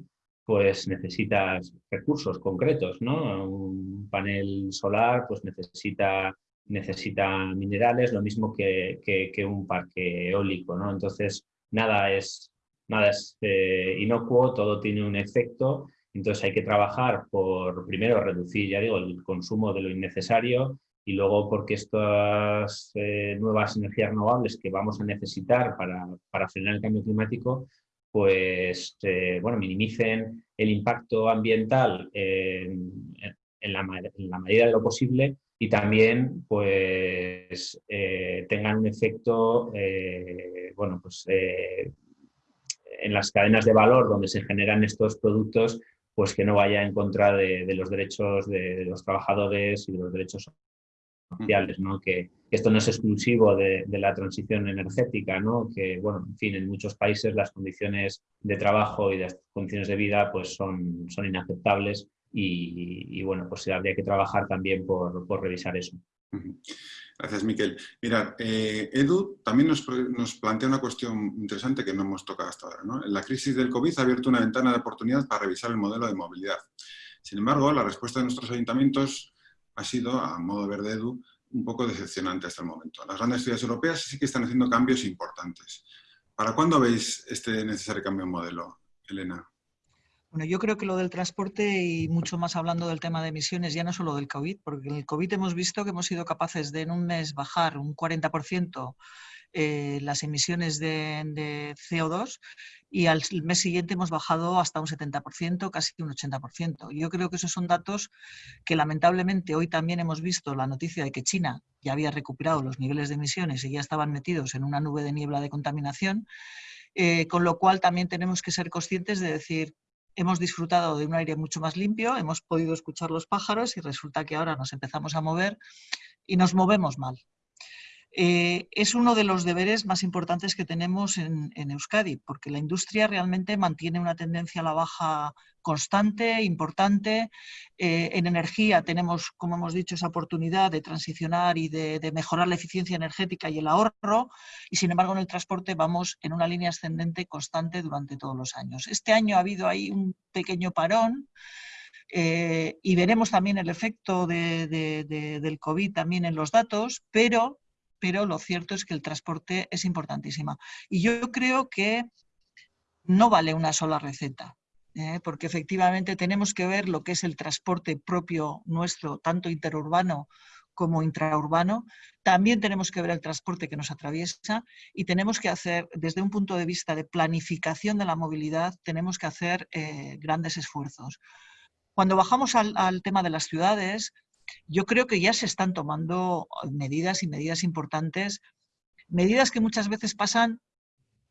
pues necesitas recursos concretos, ¿no? Un panel solar pues necesita, necesita minerales, lo mismo que, que, un parque eólico, ¿no? Entonces, nada es, nada es eh, inocuo, todo tiene un efecto, entonces hay que trabajar por, primero, reducir, ya digo, el consumo de lo innecesario, y luego porque estas eh, nuevas energías renovables que vamos a necesitar para, para frenar el cambio climático, pues eh, bueno, minimicen el impacto ambiental en, la, medida de lo posible y también pues eh, tengan un efecto bueno, pues, en las cadenas de valor donde se generan estos productos pues que no vaya en contra de, los derechos de, los trabajadores y de los derechos sociales, ¿no? que, esto no es exclusivo de, la transición energética, ¿no? que bueno, en fin, en muchos países las condiciones de trabajo y las condiciones de vida pues son, son inaceptables y, bueno, pues habría que trabajar también por, revisar eso. Gracias, Miquel. Mirad, eh, Edu también nos, plantea una cuestión interesante que no hemos tocado hasta ahora. La crisis del COVID ha abierto una ventana de oportunidad para revisar el modelo de movilidad. Sin embargo, la respuesta de nuestros ayuntamientos ha sido, a modo de ver de Edu, un poco decepcionante hasta el momento. Las grandes ciudades europeas sí que están haciendo cambios importantes. ¿Para cuándo veis este necesario cambio de modelo, Elena? Bueno, yo creo que lo del transporte y mucho más hablando del tema de emisiones, ya no solo del COVID, porque en el COVID hemos visto que hemos sido capaces de en un mes bajar un 40% eh, las emisiones de, CO2 y al mes siguiente hemos bajado hasta un 70%, casi un 80%. Yo creo que esos son datos que lamentablemente hoy también hemos visto la noticia de que China ya había recuperado los niveles de emisiones y ya estaban metidos en una nube de niebla de contaminación. Eh, con lo cual también tenemos que ser conscientes de decir hemos disfrutado de un aire mucho más limpio, hemos podido escuchar los pájaros y resulta que ahora nos empezamos a mover y nos movemos mal. Eh, es uno de los deberes más importantes que tenemos en, Euskadi, porque la industria realmente mantiene una tendencia a la baja constante, importante. Eh, en energía tenemos, como hemos dicho, esa oportunidad de transicionar y de, mejorar la eficiencia energética y el ahorro, y sin embargo en el transporte vamos en una línea ascendente constante durante todos los años. Este año ha habido ahí un pequeño parón, eh, y veremos también el efecto del COVID también en los datos, pero pero lo cierto es que el transporte es importantísimo. Y yo creo que no vale una sola receta, ¿eh? porque efectivamente tenemos que ver lo que es el transporte propio nuestro, tanto interurbano como intraurbano. También tenemos que ver el transporte que nos atraviesa y tenemos que hacer, desde un punto de vista de planificación de la movilidad, tenemos que hacer eh, grandes esfuerzos. Cuando bajamos al tema de las ciudades, yo creo que ya se están tomando medidas y medidas importantes, medidas que muchas veces pasan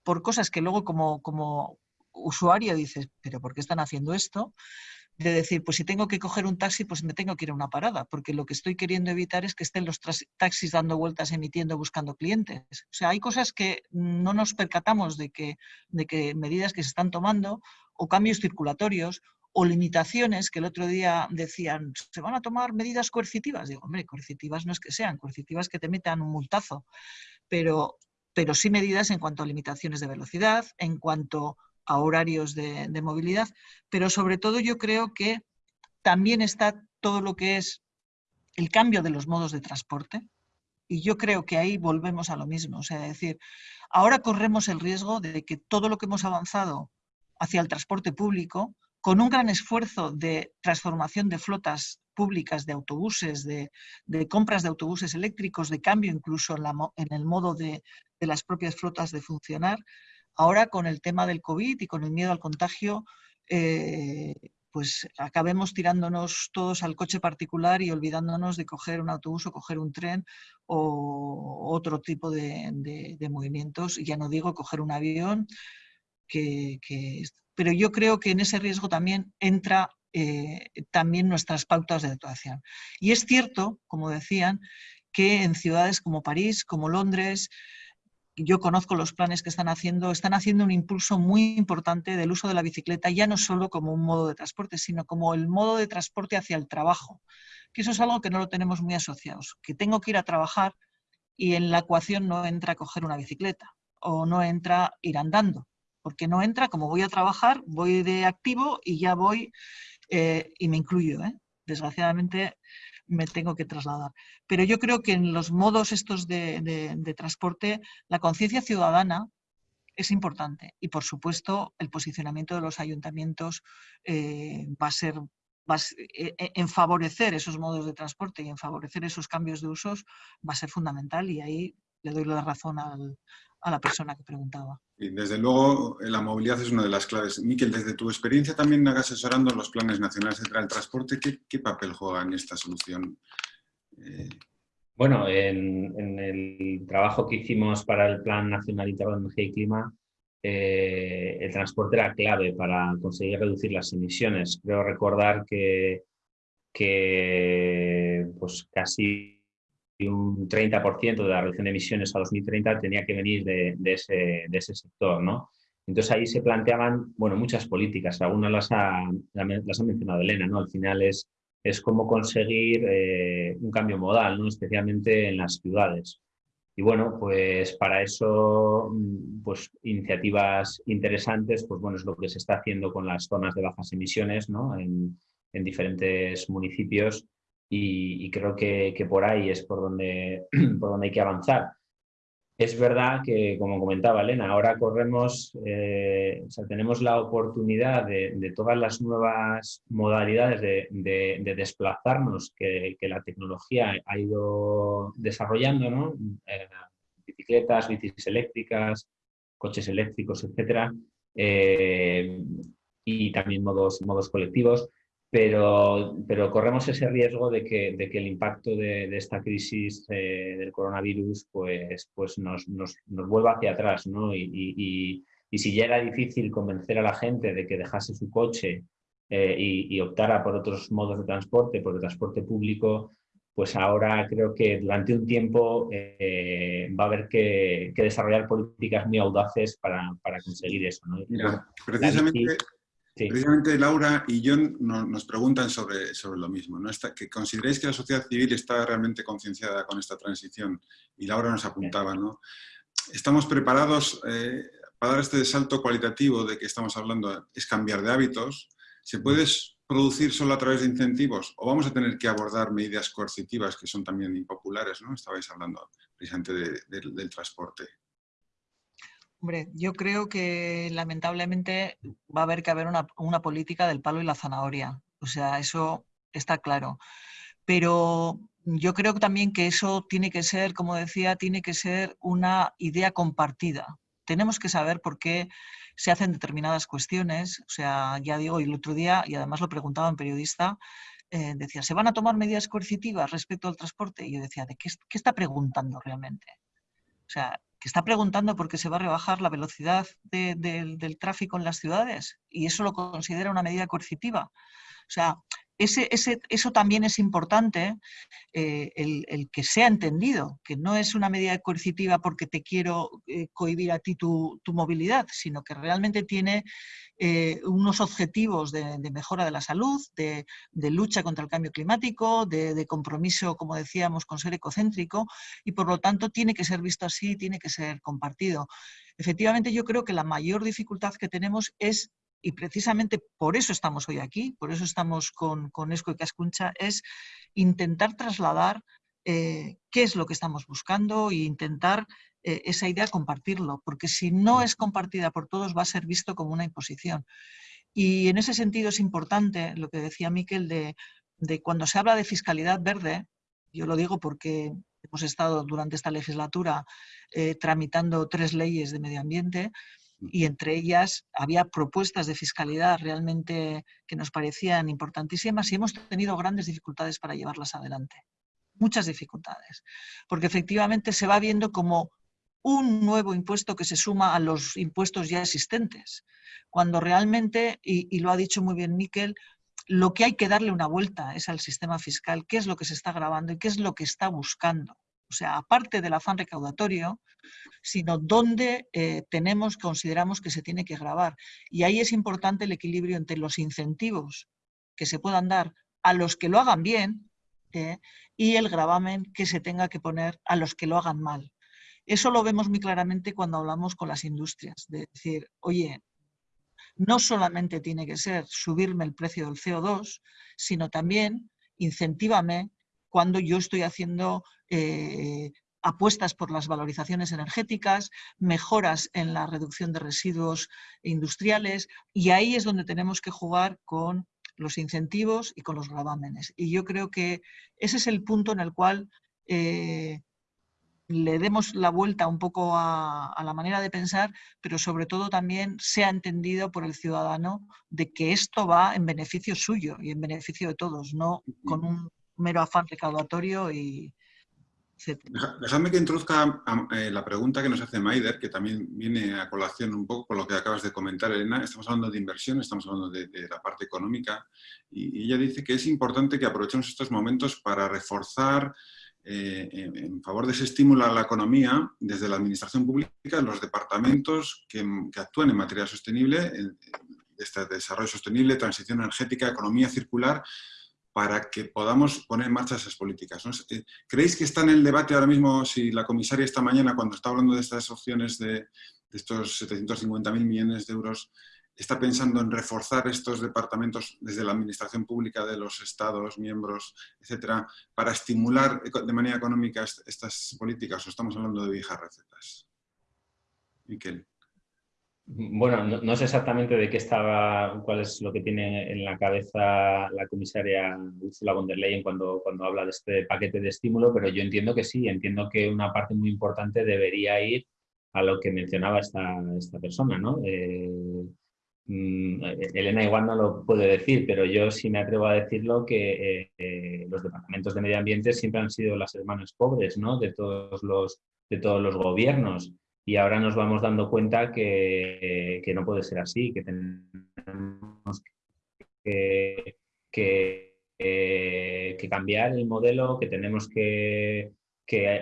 por cosas que luego como, como usuario dices, pero ¿por qué están haciendo esto? De decir, pues si tengo que coger un taxi, pues me tengo que ir a una parada, porque lo que estoy queriendo evitar es que estén los taxis dando vueltas, emitiendo, buscando clientes. O sea, hay cosas que no nos percatamos de que, de que medidas que se están tomando o cambios circulatorios o limitaciones que el otro día decían, se van a tomar medidas coercitivas. Digo, hombre, coercitivas no es que sean, coercitivas que te metan un multazo, pero, pero sí medidas en cuanto a limitaciones de velocidad, en cuanto a horarios de, movilidad, pero sobre todo yo creo que también está todo lo que es el cambio de los modos de transporte, y yo creo que ahí volvemos a lo mismo. O sea, decir, ahora corremos el riesgo de que todo lo que hemos avanzado hacia el transporte público con un gran esfuerzo de transformación de flotas públicas de autobuses, de, compras de autobuses eléctricos, de cambio incluso en, el modo de, las propias flotas de funcionar. Ahora con el tema del COVID y con el miedo al contagio, eh, pues acabemos tirándonos todos al coche particular y olvidándonos de coger un autobús o coger un tren o otro tipo de, movimientos. Ya no digo coger un avión, pero yo creo que en ese riesgo también entra eh, también nuestras pautas de actuación. Y es cierto, como decían, que en ciudades como París, como Londres, yo conozco los planes que están haciendo, están haciendo un impulso muy importante del uso de la bicicleta, ya no solo como un modo de transporte, sino como el modo de transporte hacia el trabajo, que eso es algo que no lo tenemos muy asociados, que tengo que ir a trabajar y en la ecuación no entra coger una bicicleta o no entra ir andando porque no entra, como voy a trabajar, voy de activo y ya voy eh, y me incluyo. ¿eh? Desgraciadamente me tengo que trasladar. Pero yo creo que en los modos estos de, transporte, la conciencia ciudadana es importante y, por supuesto, el posicionamiento de los ayuntamientos eh, va a ser en favorecer esos modos de transporte y en favorecer esos cambios de usos va a ser fundamental y ahí le doy la razón al, a la persona que preguntaba. Y desde luego la movilidad es una de las claves. Miquel, desde tu experiencia también asesorando los planes nacionales del transporte, ¿qué, papel juega en esta solución Bueno, en, el trabajo que hicimos para el Plan Nacional Integrado de Energía y Clima, eh, el transporte era clave para conseguir reducir las emisiones. Creo recordar que, que pues casi un 30% de la reducción de emisiones a 2030 tenía que venir de, ese, sector. ¿no? Entonces ahí se planteaban bueno, muchas políticas, algunas las ha, las ha mencionado Elena, ¿no? al final es es cómo conseguir eh, un cambio modal, ¿no? especialmente en las ciudades. Y bueno, pues para eso, mm, pues iniciativas interesantes, pues bueno, es lo que se está haciendo con las zonas de bajas emisiones ¿no? en diferentes municipios y, creo que, que, por ahí es por donde, por donde hay que avanzar. Es verdad que, como comentaba Elena, ahora corremos, eh, o sea, tenemos la oportunidad de, todas las nuevas modalidades de, desplazarnos que, la tecnología ha ido desarrollando, ¿no? Eh, bicicletas, bicis eléctricas, coches eléctricos, etcétera, eh, y también modos, modos colectivos pero, pero corremos ese riesgo de que, de que el impacto de, esta crisis eh, del coronavirus pues, pues nos, nos, nos, vuelva hacia atrás. ¿no? Y, y, y, si ya era difícil convencer a la gente de que dejase su coche eh, y, optara por otros modos de transporte, por el transporte público, pues ahora creo que durante un tiempo eh, va a haber que, que, desarrollar políticas muy audaces para, para conseguir eso. ¿no? Mira, precisamente... Precisamente Laura y John nos preguntan sobre, sobre lo mismo, ¿no? que consideréis que la sociedad civil está realmente concienciada con esta transición y Laura nos apuntaba, ¿no? ¿Estamos preparados eh, para dar este salto cualitativo de que estamos hablando? Es cambiar de hábitos. ¿Se puede producir solo a través de incentivos o vamos a tener que abordar medidas coercitivas que son también impopulares? ¿no? Estabais hablando precisamente del transporte. Hombre, yo creo que lamentablemente va a haber que haber una, política del palo y la zanahoria. O sea, eso está claro. Pero yo creo también que eso tiene que ser, como decía, tiene que ser una idea compartida. Tenemos que saber por qué se hacen determinadas cuestiones. O sea, ya digo, y el otro día, y además lo preguntaba un periodista, eh, decía, ¿se van a tomar medidas coercitivas respecto al transporte? Y yo decía, ¿de qué, qué está preguntando realmente? O sea, que está preguntando por qué se va a rebajar la velocidad del tráfico en las ciudades y eso lo considera una medida coercitiva. O sea, eso también es importante, eh, el, que sea entendido, que no es una medida coercitiva porque te quiero eh, cohibir a ti tu, movilidad, sino que realmente tiene eh, unos objetivos de, mejora de la salud, de, lucha contra el cambio climático, de, compromiso, como decíamos, con ser ecocéntrico, y por lo tanto tiene que ser visto así, tiene que ser compartido. Efectivamente, yo creo que la mayor dificultad que tenemos es y precisamente por eso estamos hoy aquí, por eso estamos con, con Esco y Cascuncha, es intentar trasladar eh, qué es lo que estamos buscando e intentar eh, esa idea compartirlo, porque si no es compartida por todos va a ser visto como una imposición. Y en ese sentido es importante lo que decía Miquel de, de cuando se habla de fiscalidad verde, yo lo digo porque hemos estado durante esta legislatura eh, tramitando tres leyes de medio ambiente, y entre ellas había propuestas de fiscalidad realmente que nos parecían importantísimas y hemos tenido grandes dificultades para llevarlas adelante. Muchas dificultades, porque efectivamente se va viendo como un nuevo impuesto que se suma a los impuestos ya existentes, cuando realmente, y, y lo ha dicho muy bien Miquel, lo que hay que darle una vuelta es al sistema fiscal, qué es lo que se está grabando y qué es lo que está buscando o sea, aparte del afán recaudatorio, sino dónde eh, tenemos, consideramos que se tiene que grabar. Y ahí es importante el equilibrio entre los incentivos que se puedan dar a los que lo hagan bien eh, y el gravamen que se tenga que poner a los que lo hagan mal. Eso lo vemos muy claramente cuando hablamos con las industrias, de decir, oye, no solamente tiene que ser subirme el precio del CO2, sino también incentívame cuando yo estoy haciendo eh, apuestas por las valorizaciones energéticas, mejoras en la reducción de residuos industriales y ahí es donde tenemos que jugar con los incentivos y con los gravámenes. Y yo creo que ese es el punto en el cual eh, le demos la vuelta un poco a, a, la manera de pensar, pero sobre todo también sea entendido por el ciudadano de que esto va en beneficio suyo y en beneficio de todos, no con un mero afán recaudatorio y, Dejadme que introduzca eh, la pregunta que nos hace Maider, que también viene a colación un poco con lo que acabas de comentar, Elena. Estamos hablando de inversión, estamos hablando de, la parte económica y, ella dice que es importante que aprovechemos estos momentos para reforzar eh, en, favor de ese estímulo a la economía desde la administración pública, los departamentos que, actúan en materia sostenible, en, este desarrollo sostenible, transición energética, economía circular, para que podamos poner en marcha esas políticas. Eh, ¿Creéis que está en el debate ahora mismo, si la comisaria esta mañana, cuando está hablando de estas opciones de, estos 750.000 millones de euros, está pensando en reforzar estos departamentos desde la administración pública de los estados, miembros, etcétera, para estimular de manera económica estas políticas o estamos hablando de viejas recetas? Miquel. Bueno, no, sé exactamente de qué estaba, cuál es lo que tiene en la cabeza la comisaria Ursula von der Leyen cuando, cuando habla de este paquete de estímulo, pero yo entiendo que sí, entiendo que una parte muy importante debería ir a lo que mencionaba esta, esta persona, ¿no? Eh, mm, Elena igual no lo puede decir, pero yo sí me atrevo a decirlo que eh, eh, los departamentos de medio ambiente siempre han sido las hermanas pobres, ¿no? De todos los, de todos los gobiernos y ahora nos vamos dando cuenta que, no puede ser así, que tenemos que, cambiar el modelo, que tenemos que,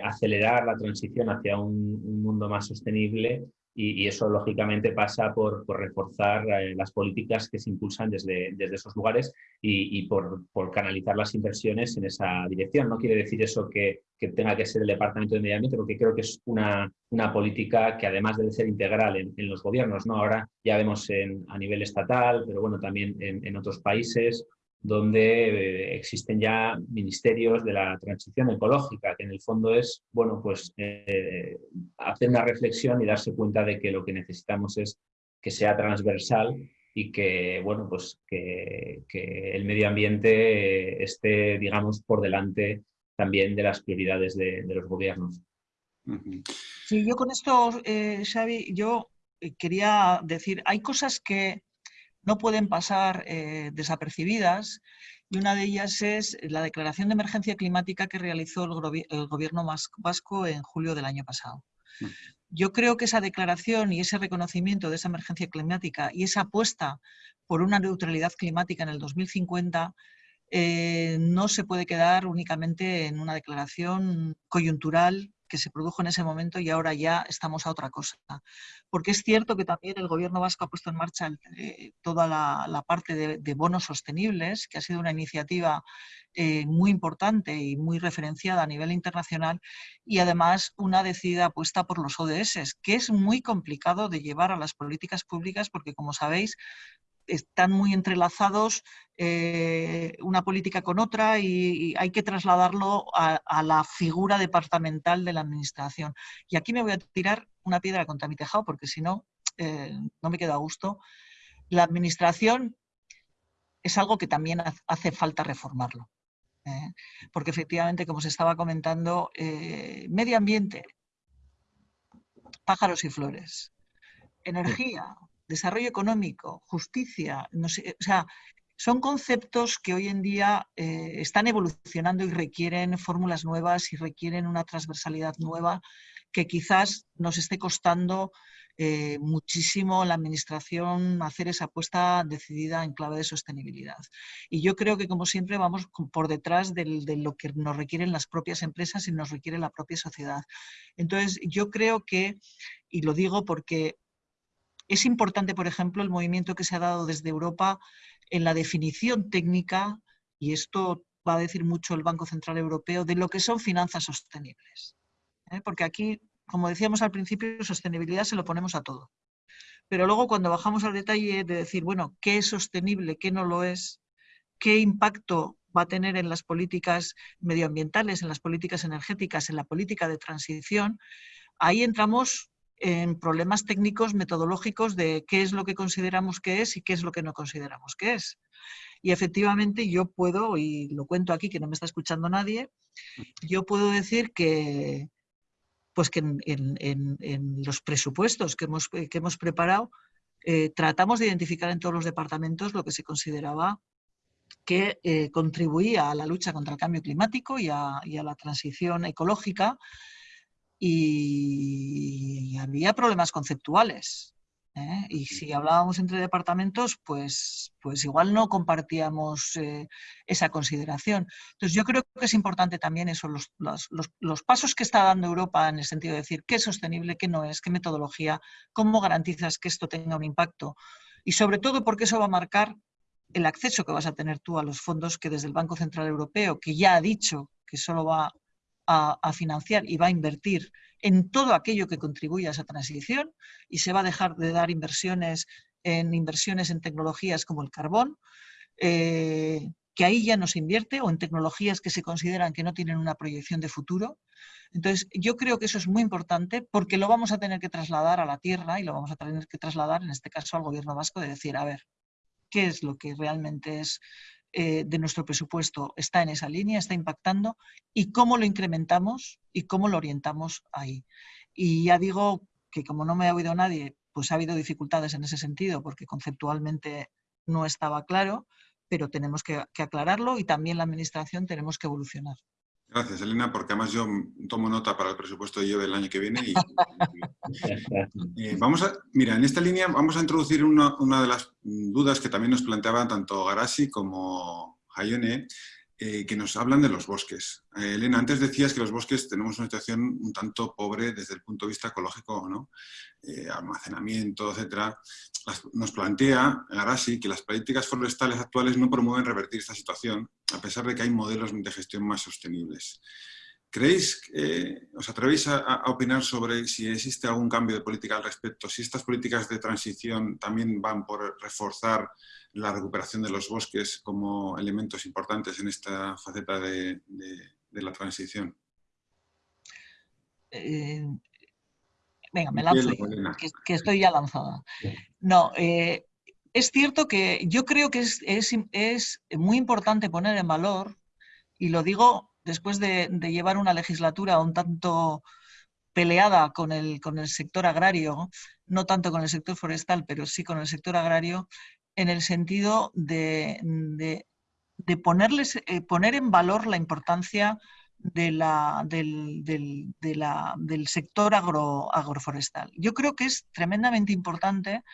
acelerar la transición hacia un, mundo más sostenible y, eso lógicamente pasa por, reforzar eh, las políticas que se impulsan desde, desde esos lugares y, por, canalizar las inversiones en esa dirección. No quiere decir eso que, tenga que ser el Departamento de Medio Ambiente, porque creo que es una, una política que además debe ser integral en, los gobiernos. ¿no? Ahora ya vemos en, a nivel estatal, pero bueno, también en, otros países, donde eh, existen ya ministerios de la transición ecológica, que en el fondo es, bueno, pues eh, hacer una reflexión y darse cuenta de que lo que necesitamos es que sea transversal y que, bueno, pues que, el medio ambiente esté, digamos, por delante también de las prioridades de, los gobiernos. Sí, yo con esto, eh, Xavi, yo quería decir, hay cosas que no pueden pasar eh, desapercibidas y una de ellas es la declaración de emergencia climática que realizó el, gobierno vasco en julio del año pasado. Mm. Yo creo que esa declaración y ese reconocimiento de esa emergencia climática y esa apuesta por una neutralidad climática en el 2050 eh, no se puede quedar únicamente en una declaración coyuntural que se produjo en ese momento y ahora ya estamos a otra cosa. Porque es cierto que también el gobierno vasco ha puesto en marcha eh, toda la, parte de, bonos sostenibles, que ha sido una iniciativa eh, muy importante y muy referenciada a nivel internacional, y además una decidida apuesta por los ODS, que es muy complicado de llevar a las políticas públicas porque, como sabéis, están muy entrelazados eh, una política con otra y, hay que trasladarlo a, la figura departamental de la administración. Y aquí me voy a tirar una piedra contra mi tejado porque si no, eh, no me quedo a gusto. La administración es algo que también hace falta reformarlo. ¿eh? porque efectivamente, como se estaba comentando, medio ambiente, pájaros y flores, energía, desarrollo económico, justicia, no o sea, son conceptos que hoy en día eh, están evolucionando y requieren fórmulas nuevas y requieren una transversalidad nueva que quizás nos esté costando eh, muchísimo la administración hacer esa apuesta decidida en clave de sostenibilidad. Y yo creo que, como siempre, vamos por detrás de lo que nos requieren las propias empresas y nos requiere la propia sociedad. Entonces, yo creo que, y lo digo porque es importante, por ejemplo, el movimiento que se ha dado desde Europa en la definición técnica, y esto va a decir mucho el Banco Central Europeo, de lo que son finanzas sostenibles. ¿eh? Porque aquí, como decíamos al principio, sostenibilidad se lo ponemos a todo. Pero luego cuando bajamos al detalle de decir, bueno, ¿qué es sostenible, qué no lo es? ¿Qué impacto va a tener en las políticas medioambientales, en las políticas energéticas, en la política de transición? Ahí entramos en problemas técnicos metodológicos de qué es lo que consideramos que es y qué es lo que no consideramos que es. Y efectivamente yo puedo, y lo cuento aquí que no me está escuchando nadie, yo puedo decir que, pues que en, los presupuestos que hemos, que hemos preparado, eh, tratamos de identificar en todos los departamentos lo que se consideraba que eh, contribuía a la lucha contra el cambio climático y a, la transición ecológica y había problemas conceptuales. ¿eh? Y si hablábamos entre departamentos, pues, pues igual no compartíamos eh, esa consideración. Entonces yo creo que es importante también eso, los, los, los, pasos que está dando Europa en el sentido de decir qué es sostenible, qué no es, qué metodología, cómo garantizas que esto tenga un impacto. Y sobre todo porque eso va a marcar el acceso que vas a tener tú a los fondos que desde el Banco Central Europeo, que ya ha dicho que solo va a, financiar y va a invertir en todo aquello que contribuya a esa transición y se va a dejar de dar inversiones en inversiones en tecnologías como el carbón, eh, que ahí ya no se invierte, o en tecnologías que se consideran que no tienen una proyección de futuro. Entonces, yo creo que eso es muy importante porque lo vamos a tener que trasladar a la tierra y lo vamos a tener que trasladar, en este caso, al gobierno vasco, de decir, a ver, ¿qué es lo que realmente es eh, de nuestro presupuesto está en esa línea, está impactando y cómo lo incrementamos y cómo lo orientamos ahí. Y ya digo que como no me ha oído nadie, pues ha habido dificultades en ese sentido porque conceptualmente no estaba claro, pero tenemos que aclararlo y también la Administración tenemos que evolucionar. Gracias, Elena, porque además yo tomo nota para el presupuesto del año que viene. Y, eh, vamos a, mira, en esta línea vamos a introducir una, una, de las dudas que también nos planteaban tanto Garasi como Hayone, eh, que nos hablan de los bosques. Eh, Elena, antes decías que los bosques tenemos una situación un tanto pobre desde el punto de vista ecológico, ¿no? Eh, almacenamiento, etcétera. nos plantea Garasi que las políticas forestales actuales no promueven revertir esta situación, a pesar de que hay modelos de gestión más sostenibles. ¿Creéis, os atrevéis a, opinar sobre si existe algún cambio de política al respecto? Si estas políticas de transición también van por reforzar la recuperación de los bosques como elementos importantes en esta faceta de, la transición? Eh, venga, me lanzo, que, estoy ya lanzada. No, eh, es cierto que yo creo que es, es, muy importante poner en valor, y lo digo después de, llevar una legislatura un tanto peleada con el, con el sector agrario, no tanto con el sector forestal, pero sí con el sector agrario, en el sentido de, ponerles, eh, poner en valor la importancia del, del, sector agro, agroforestal. Yo creo que es tremendamente importante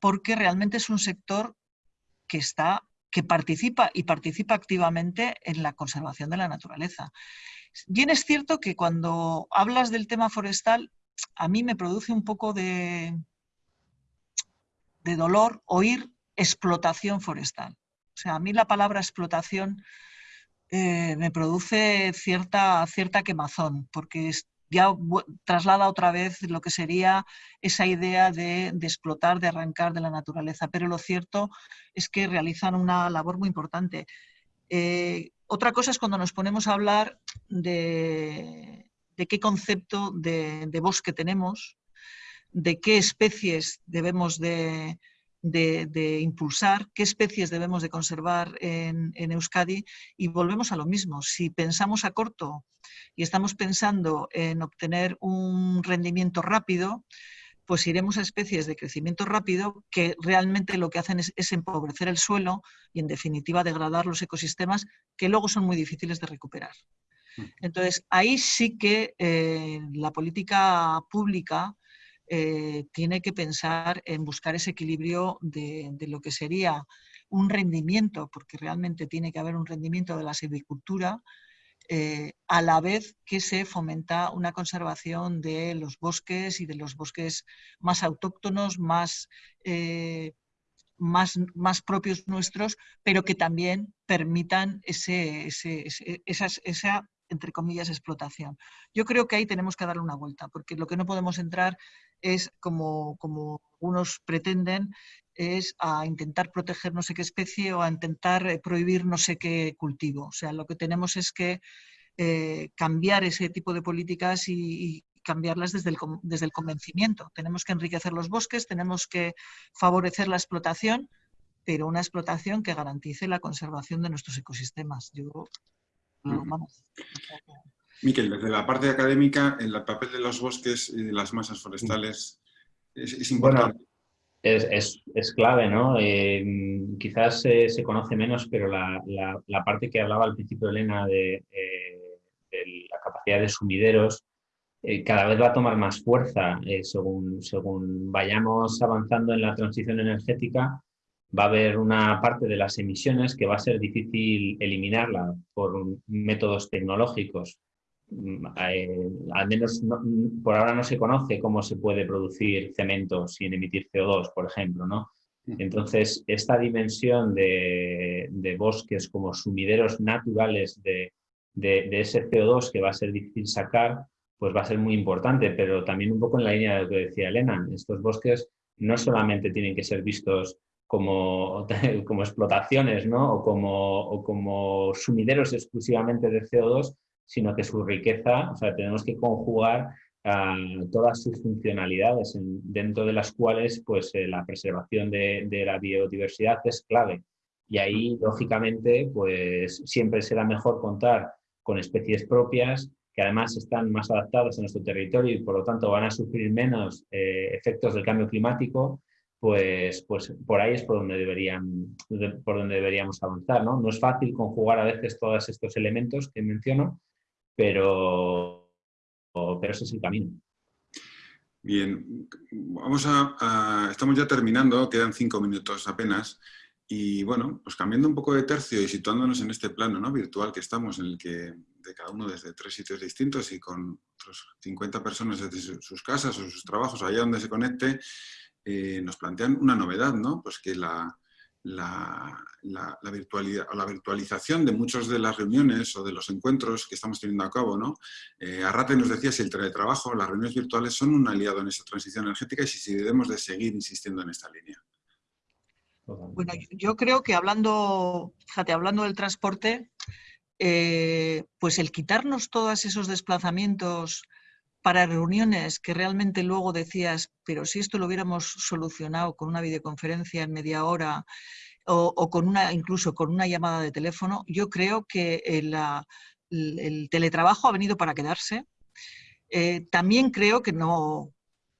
porque realmente es un sector que está que participa y participa activamente en la conservación de la naturaleza. Bien es cierto que cuando hablas del tema forestal, a mí me produce un poco de, de dolor oír explotación forestal. O sea, a mí la palabra explotación eh, me produce cierta, cierta quemazón, porque ya traslada otra vez lo que sería esa idea de, explotar, de arrancar de la naturaleza. Pero lo cierto es que realizan una labor muy importante. Eh, otra cosa es cuando nos ponemos a hablar de, qué concepto de, bosque tenemos, de qué especies debemos de, de, impulsar, qué especies debemos de conservar en, Euskadi y volvemos a lo mismo. Si pensamos a corto y estamos pensando en obtener un rendimiento rápido, pues iremos a especies de crecimiento rápido que realmente lo que hacen es, empobrecer el suelo y en definitiva degradar los ecosistemas que luego son muy difíciles de recuperar. Mm. Entonces, ahí sí que eh, la política pública eh, tiene que pensar en buscar ese equilibrio de, lo que sería un rendimiento, porque realmente tiene que haber un rendimiento de la silvicultura, eh, a la vez que se fomenta una conservación de los bosques y de los bosques más autóctonos, más, eh, más, más propios nuestros, pero que también permitan ese, esa entre comillas, explotación. Yo creo que ahí tenemos que darle una vuelta, porque lo que no podemos entrar es, como, como algunos pretenden, es a intentar proteger no sé qué especie o a intentar eh, prohibir no sé qué cultivo. O sea, lo que tenemos es que eh, cambiar ese tipo de políticas y, cambiarlas desde el, desde el convencimiento. Tenemos que enriquecer los bosques, tenemos que favorecer la explotación, pero una explotación que garantice la conservación de nuestros ecosistemas. Yo Miquel, desde la parte académica, el papel de los bosques y de las masas forestales es, importante. es, clave, ¿no? Eh, quizás se conoce menos, pero la, parte que hablaba al principio Elena de, de la capacidad de sumideros eh, cada vez va a tomar más fuerza eh, según, según vayamos avanzando en la transición energética. Va a haber una parte de las emisiones que va a ser difícil eliminarla por métodos tecnológicos. Mm, eh, al menos por ahora no se conoce cómo se puede producir cemento sin emitir CO2, por ejemplo. ¿no? Mm. Entonces, esta dimensión de, de bosques como sumideros naturales de, de, de, ese CO2 que va a ser difícil sacar, pues va a ser muy importante, pero también un poco en la línea de lo que decía Elena, estos bosques no solamente tienen que ser vistos como, como explotaciones ¿no? o, como, o como sumideros exclusivamente de CO2, sino que su riqueza, o sea, tenemos que conjugar todas sus funcionalidades, dentro de las cuales pues, eh, la preservación de, de, la biodiversidad es clave. Y ahí, lógicamente, pues siempre será mejor contar con especies propias, que además están más adaptados a nuestro territorio y por lo tanto van a sufrir menos eh, efectos del cambio climático, pues, pues por ahí es por donde, deberían, por donde deberíamos avanzar. ¿no? no es fácil conjugar a veces todos estos elementos que menciono, pero, pero ese es el camino. Bien, vamos a, estamos ya terminando, quedan cinco minutos apenas. Y bueno, pues cambiando un poco de tercio y situándonos en este plano ¿no? virtual que estamos, en el que de cada uno desde tres sitios distintos y con otros 50 personas desde sus casas o sus trabajos, allá donde se conecte, eh, nos plantean una novedad, ¿no? Pues que la, la, la, o la virtualización de muchas de las reuniones o de los encuentros que estamos teniendo a cabo, ¿no? Eh, Arrate nos decía si el teletrabajo, las reuniones virtuales son un aliado en esa transición energética y si debemos de seguir insistiendo en esta línea. Bueno, yo creo que hablando, fíjate, hablando del transporte, eh, pues el quitarnos todos esos desplazamientos para reuniones que realmente luego decías, pero si esto lo hubiéramos solucionado con una videoconferencia en media hora o, con una, incluso con una llamada de teléfono, yo creo que el, teletrabajo ha venido para quedarse. Eh, también creo que no,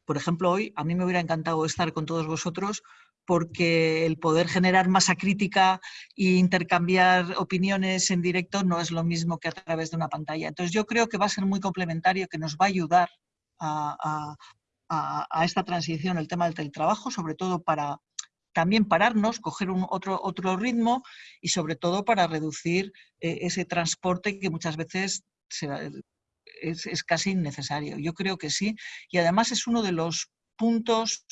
por ejemplo, hoy a mí me hubiera encantado estar con todos vosotros porque el poder generar masa crítica e intercambiar opiniones en directo no es lo mismo que a través de una pantalla. Entonces yo creo que va a ser muy complementario, que nos va a ayudar a, esta transición, el tema del teletrabajo, sobre todo para también pararnos, coger un otro, otro ritmo y sobre todo para reducir eh, ese transporte que muchas veces es, es casi innecesario. Yo creo que sí. Y además es uno de los puntos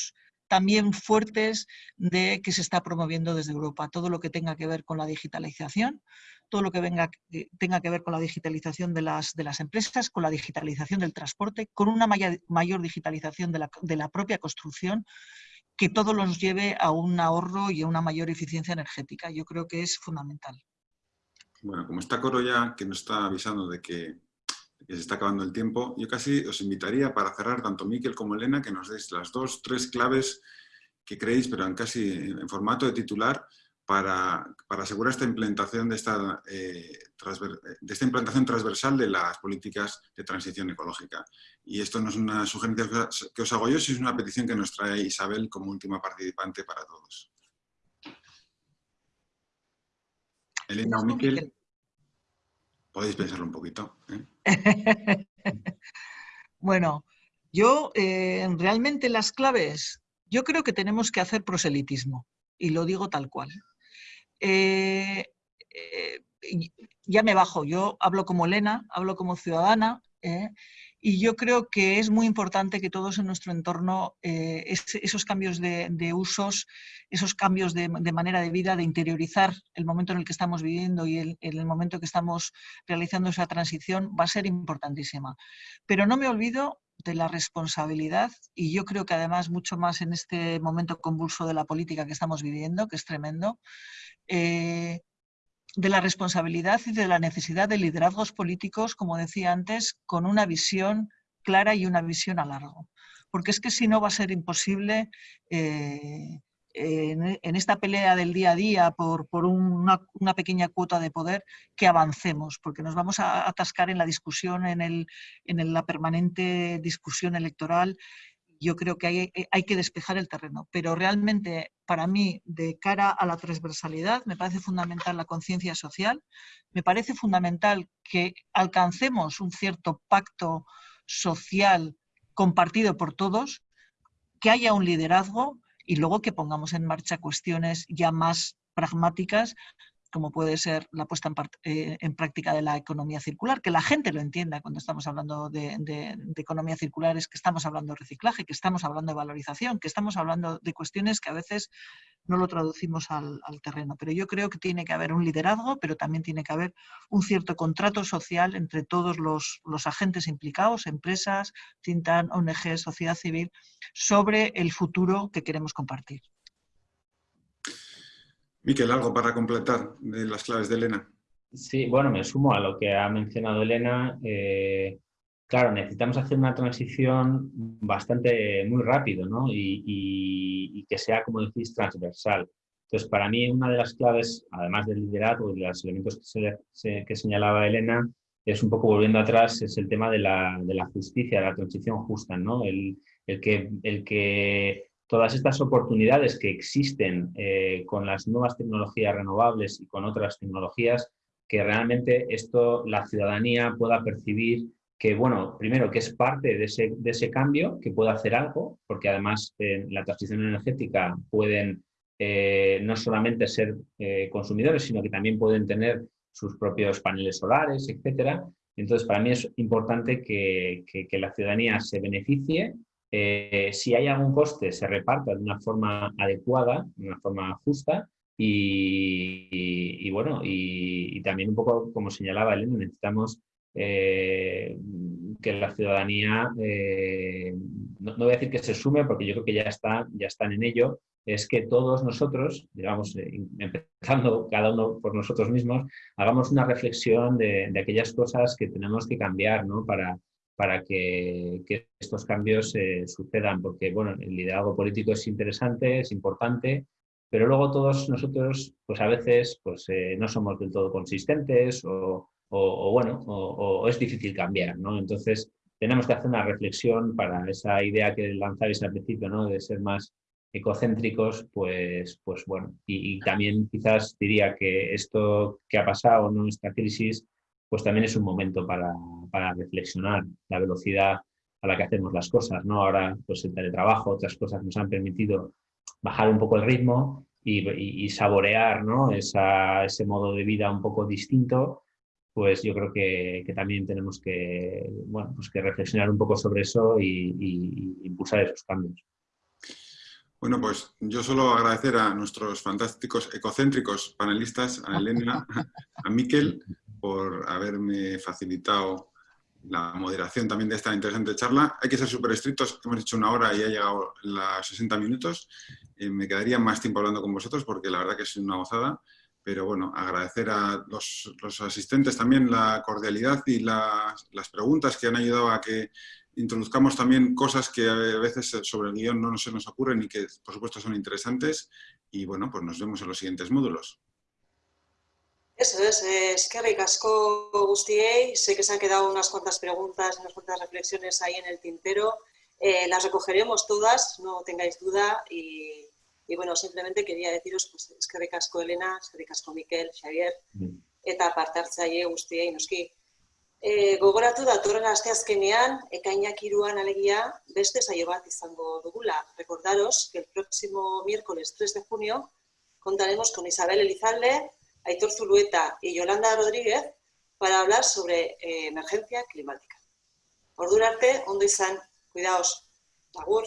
también fuertes de que se está promoviendo desde Europa. Todo lo que tenga que ver con la digitalización, todo lo que venga, tenga que ver con la digitalización de las, de las empresas, con la digitalización del transporte, con una mayor, digitalización de la, de la propia construcción, que todo nos lleve a un ahorro y a una mayor eficiencia energética. Yo creo que es fundamental. Bueno, como está Coro ya, que nos está avisando de que que se está acabando el tiempo, yo casi os invitaría para cerrar tanto Miquel como Elena que nos deis las dos, tres claves que creéis, pero en casi en formato de titular, para, asegurar esta implementación de esta, eh, de esta implantación transversal de las políticas de transición ecológica. Y esto no es una sugerencia que os hago yo, sino es una petición que nos trae Isabel como última participante para todos. Elena o Miquel. Podéis pensarlo un poquito. ¿eh? bueno, yo eh, realmente las claves, yo creo que tenemos que hacer proselitismo, y lo digo tal cual. Eh, ya me bajo, yo hablo como Elena, hablo como ciudadana, y yo creo que es muy importante que todos en nuestro entorno, eh, esos cambios de, usos, esos cambios de, manera de vida, de interiorizar el momento en el que estamos viviendo y el, el momento que estamos realizando esa transición, va a ser importantísima. Pero no me olvido de la responsabilidad y yo creo que además mucho más en este momento convulso de la política que estamos viviendo, que es tremendo, eh, de la responsabilidad y de la necesidad de liderazgos políticos, como decía antes, con una visión clara y una visión a largo. Porque es que si no va a ser imposible eh, en, esta pelea del día a día por, una, pequeña cuota de poder que avancemos, porque nos vamos a atascar en la discusión, en, el, en la permanente discusión electoral yo creo que hay, hay, que despejar el terreno. Pero realmente, para mí, de cara a la transversalidad, me parece fundamental la conciencia social, me parece fundamental que alcancemos un cierto pacto social compartido por todos, que haya un liderazgo y luego que pongamos en marcha cuestiones ya más pragmáticas como puede ser la puesta eh, en, práctica de la economía circular, que la gente lo entienda cuando estamos hablando de, economía circular, es que estamos hablando de reciclaje, que estamos hablando de valorización, que estamos hablando de cuestiones que a veces no lo traducimos al, terreno. Pero yo creo que tiene que haber un liderazgo, pero también tiene que haber un cierto contrato social entre todos los, los agentes implicados, empresas, Tintan, ONG, sociedad civil, sobre el futuro que queremos compartir. Miquel, ¿algo para completar de las claves de Elena? Sí, bueno, me sumo a lo que ha mencionado Elena. Eh, claro, necesitamos hacer una transición bastante muy rápido ¿no? y, que sea, como decís, transversal. Entonces, para mí una de las claves, además del liderazgo y de los elementos que, señalaba Elena, es un poco volviendo atrás, es el tema de la, de la justicia, la transición justa, ¿no? El, el, que, el que todas estas oportunidades que existen eh, con las nuevas tecnologías renovables y con otras tecnologías, que realmente esto la ciudadanía pueda percibir que, bueno, primero que es parte de ese, de ese cambio, que puede hacer algo, porque además en la transición energética pueden eh, no solamente ser eh, consumidores, sino que también pueden tener sus propios paneles solares, etcétera. Entonces, para mí es importante que, que la ciudadanía se beneficie eh, si hay algún coste, se reparta de una forma adecuada, de una forma justa y, bueno, y, también un poco como señalaba Elena, necesitamos eh, que la ciudadanía, eh, no, voy a decir que se sume porque yo creo que ya, está, ya están en ello, es que todos nosotros, digamos, empezando cada uno por nosotros mismos, hagamos una reflexión de, de aquellas cosas que tenemos que cambiar ¿no? para, para que, estos cambios eh, sucedan, porque bueno, el liderazgo político es interesante, es importante, pero luego todos nosotros, pues a veces, pues eh, no somos del todo consistentes o, bueno, o, es difícil cambiar, ¿no? Entonces, tenemos que hacer una reflexión para esa idea que lanzáis al principio, ¿no? De ser más ecocéntricos, pues, pues bueno, y, y también quizás diría que esto que ha pasado, ¿no? Esta crisis, pues también es un momento para, reflexionar la velocidad a la que hacemos las cosas. ¿no? Ahora, pues el teletrabajo, otras cosas nos han permitido bajar un poco el ritmo y, saborear ¿no? ese modo de vida un poco distinto, pues yo creo que, también tenemos que, bueno, pues que reflexionar un poco sobre eso y, impulsar esos cambios. Bueno, pues yo solo agradecer a nuestros fantásticos ecocéntricos panelistas, a Elena, a Miquel, por haberme facilitado la moderación también de esta interesante charla. Hay que ser súper estrictos, hemos dicho una hora y ha llegado las 60 minutos. Eh, me quedaría más tiempo hablando con vosotros porque la verdad que es una gozada. Pero bueno, agradecer a los, asistentes también la cordialidad y las preguntas que han ayudado a que introduzcamos también cosas que a veces sobre el guion no se nos ocurren y que por supuesto son interesantes. Y bueno, pues nos vemos en los siguientes módulos. Eso es, es que ricasco Gustiei. Sé que se han quedado unas cuantas preguntas, unas cuantas reflexiones ahí en el tintero. Eh, las recogeremos todas, no tengáis duda. Y, bueno, simplemente quería deciros, pues, es que ricasco Elena, es que ricasco Miquel, Xavier, mm. eta parte hartzaile guztiei noski. E, gogoratu datorren asteazkenean, ekainak iruan alegia, beste saio bat izango dugula. Recordaros que el próximo miércoles 3 de junio contaremos con Isabel Elizalde, Aitor Zulueta y Yolanda Rodríguez para hablar sobre eh, emergencia climática. Ordurarte, ondo izan, cuidaos, agur.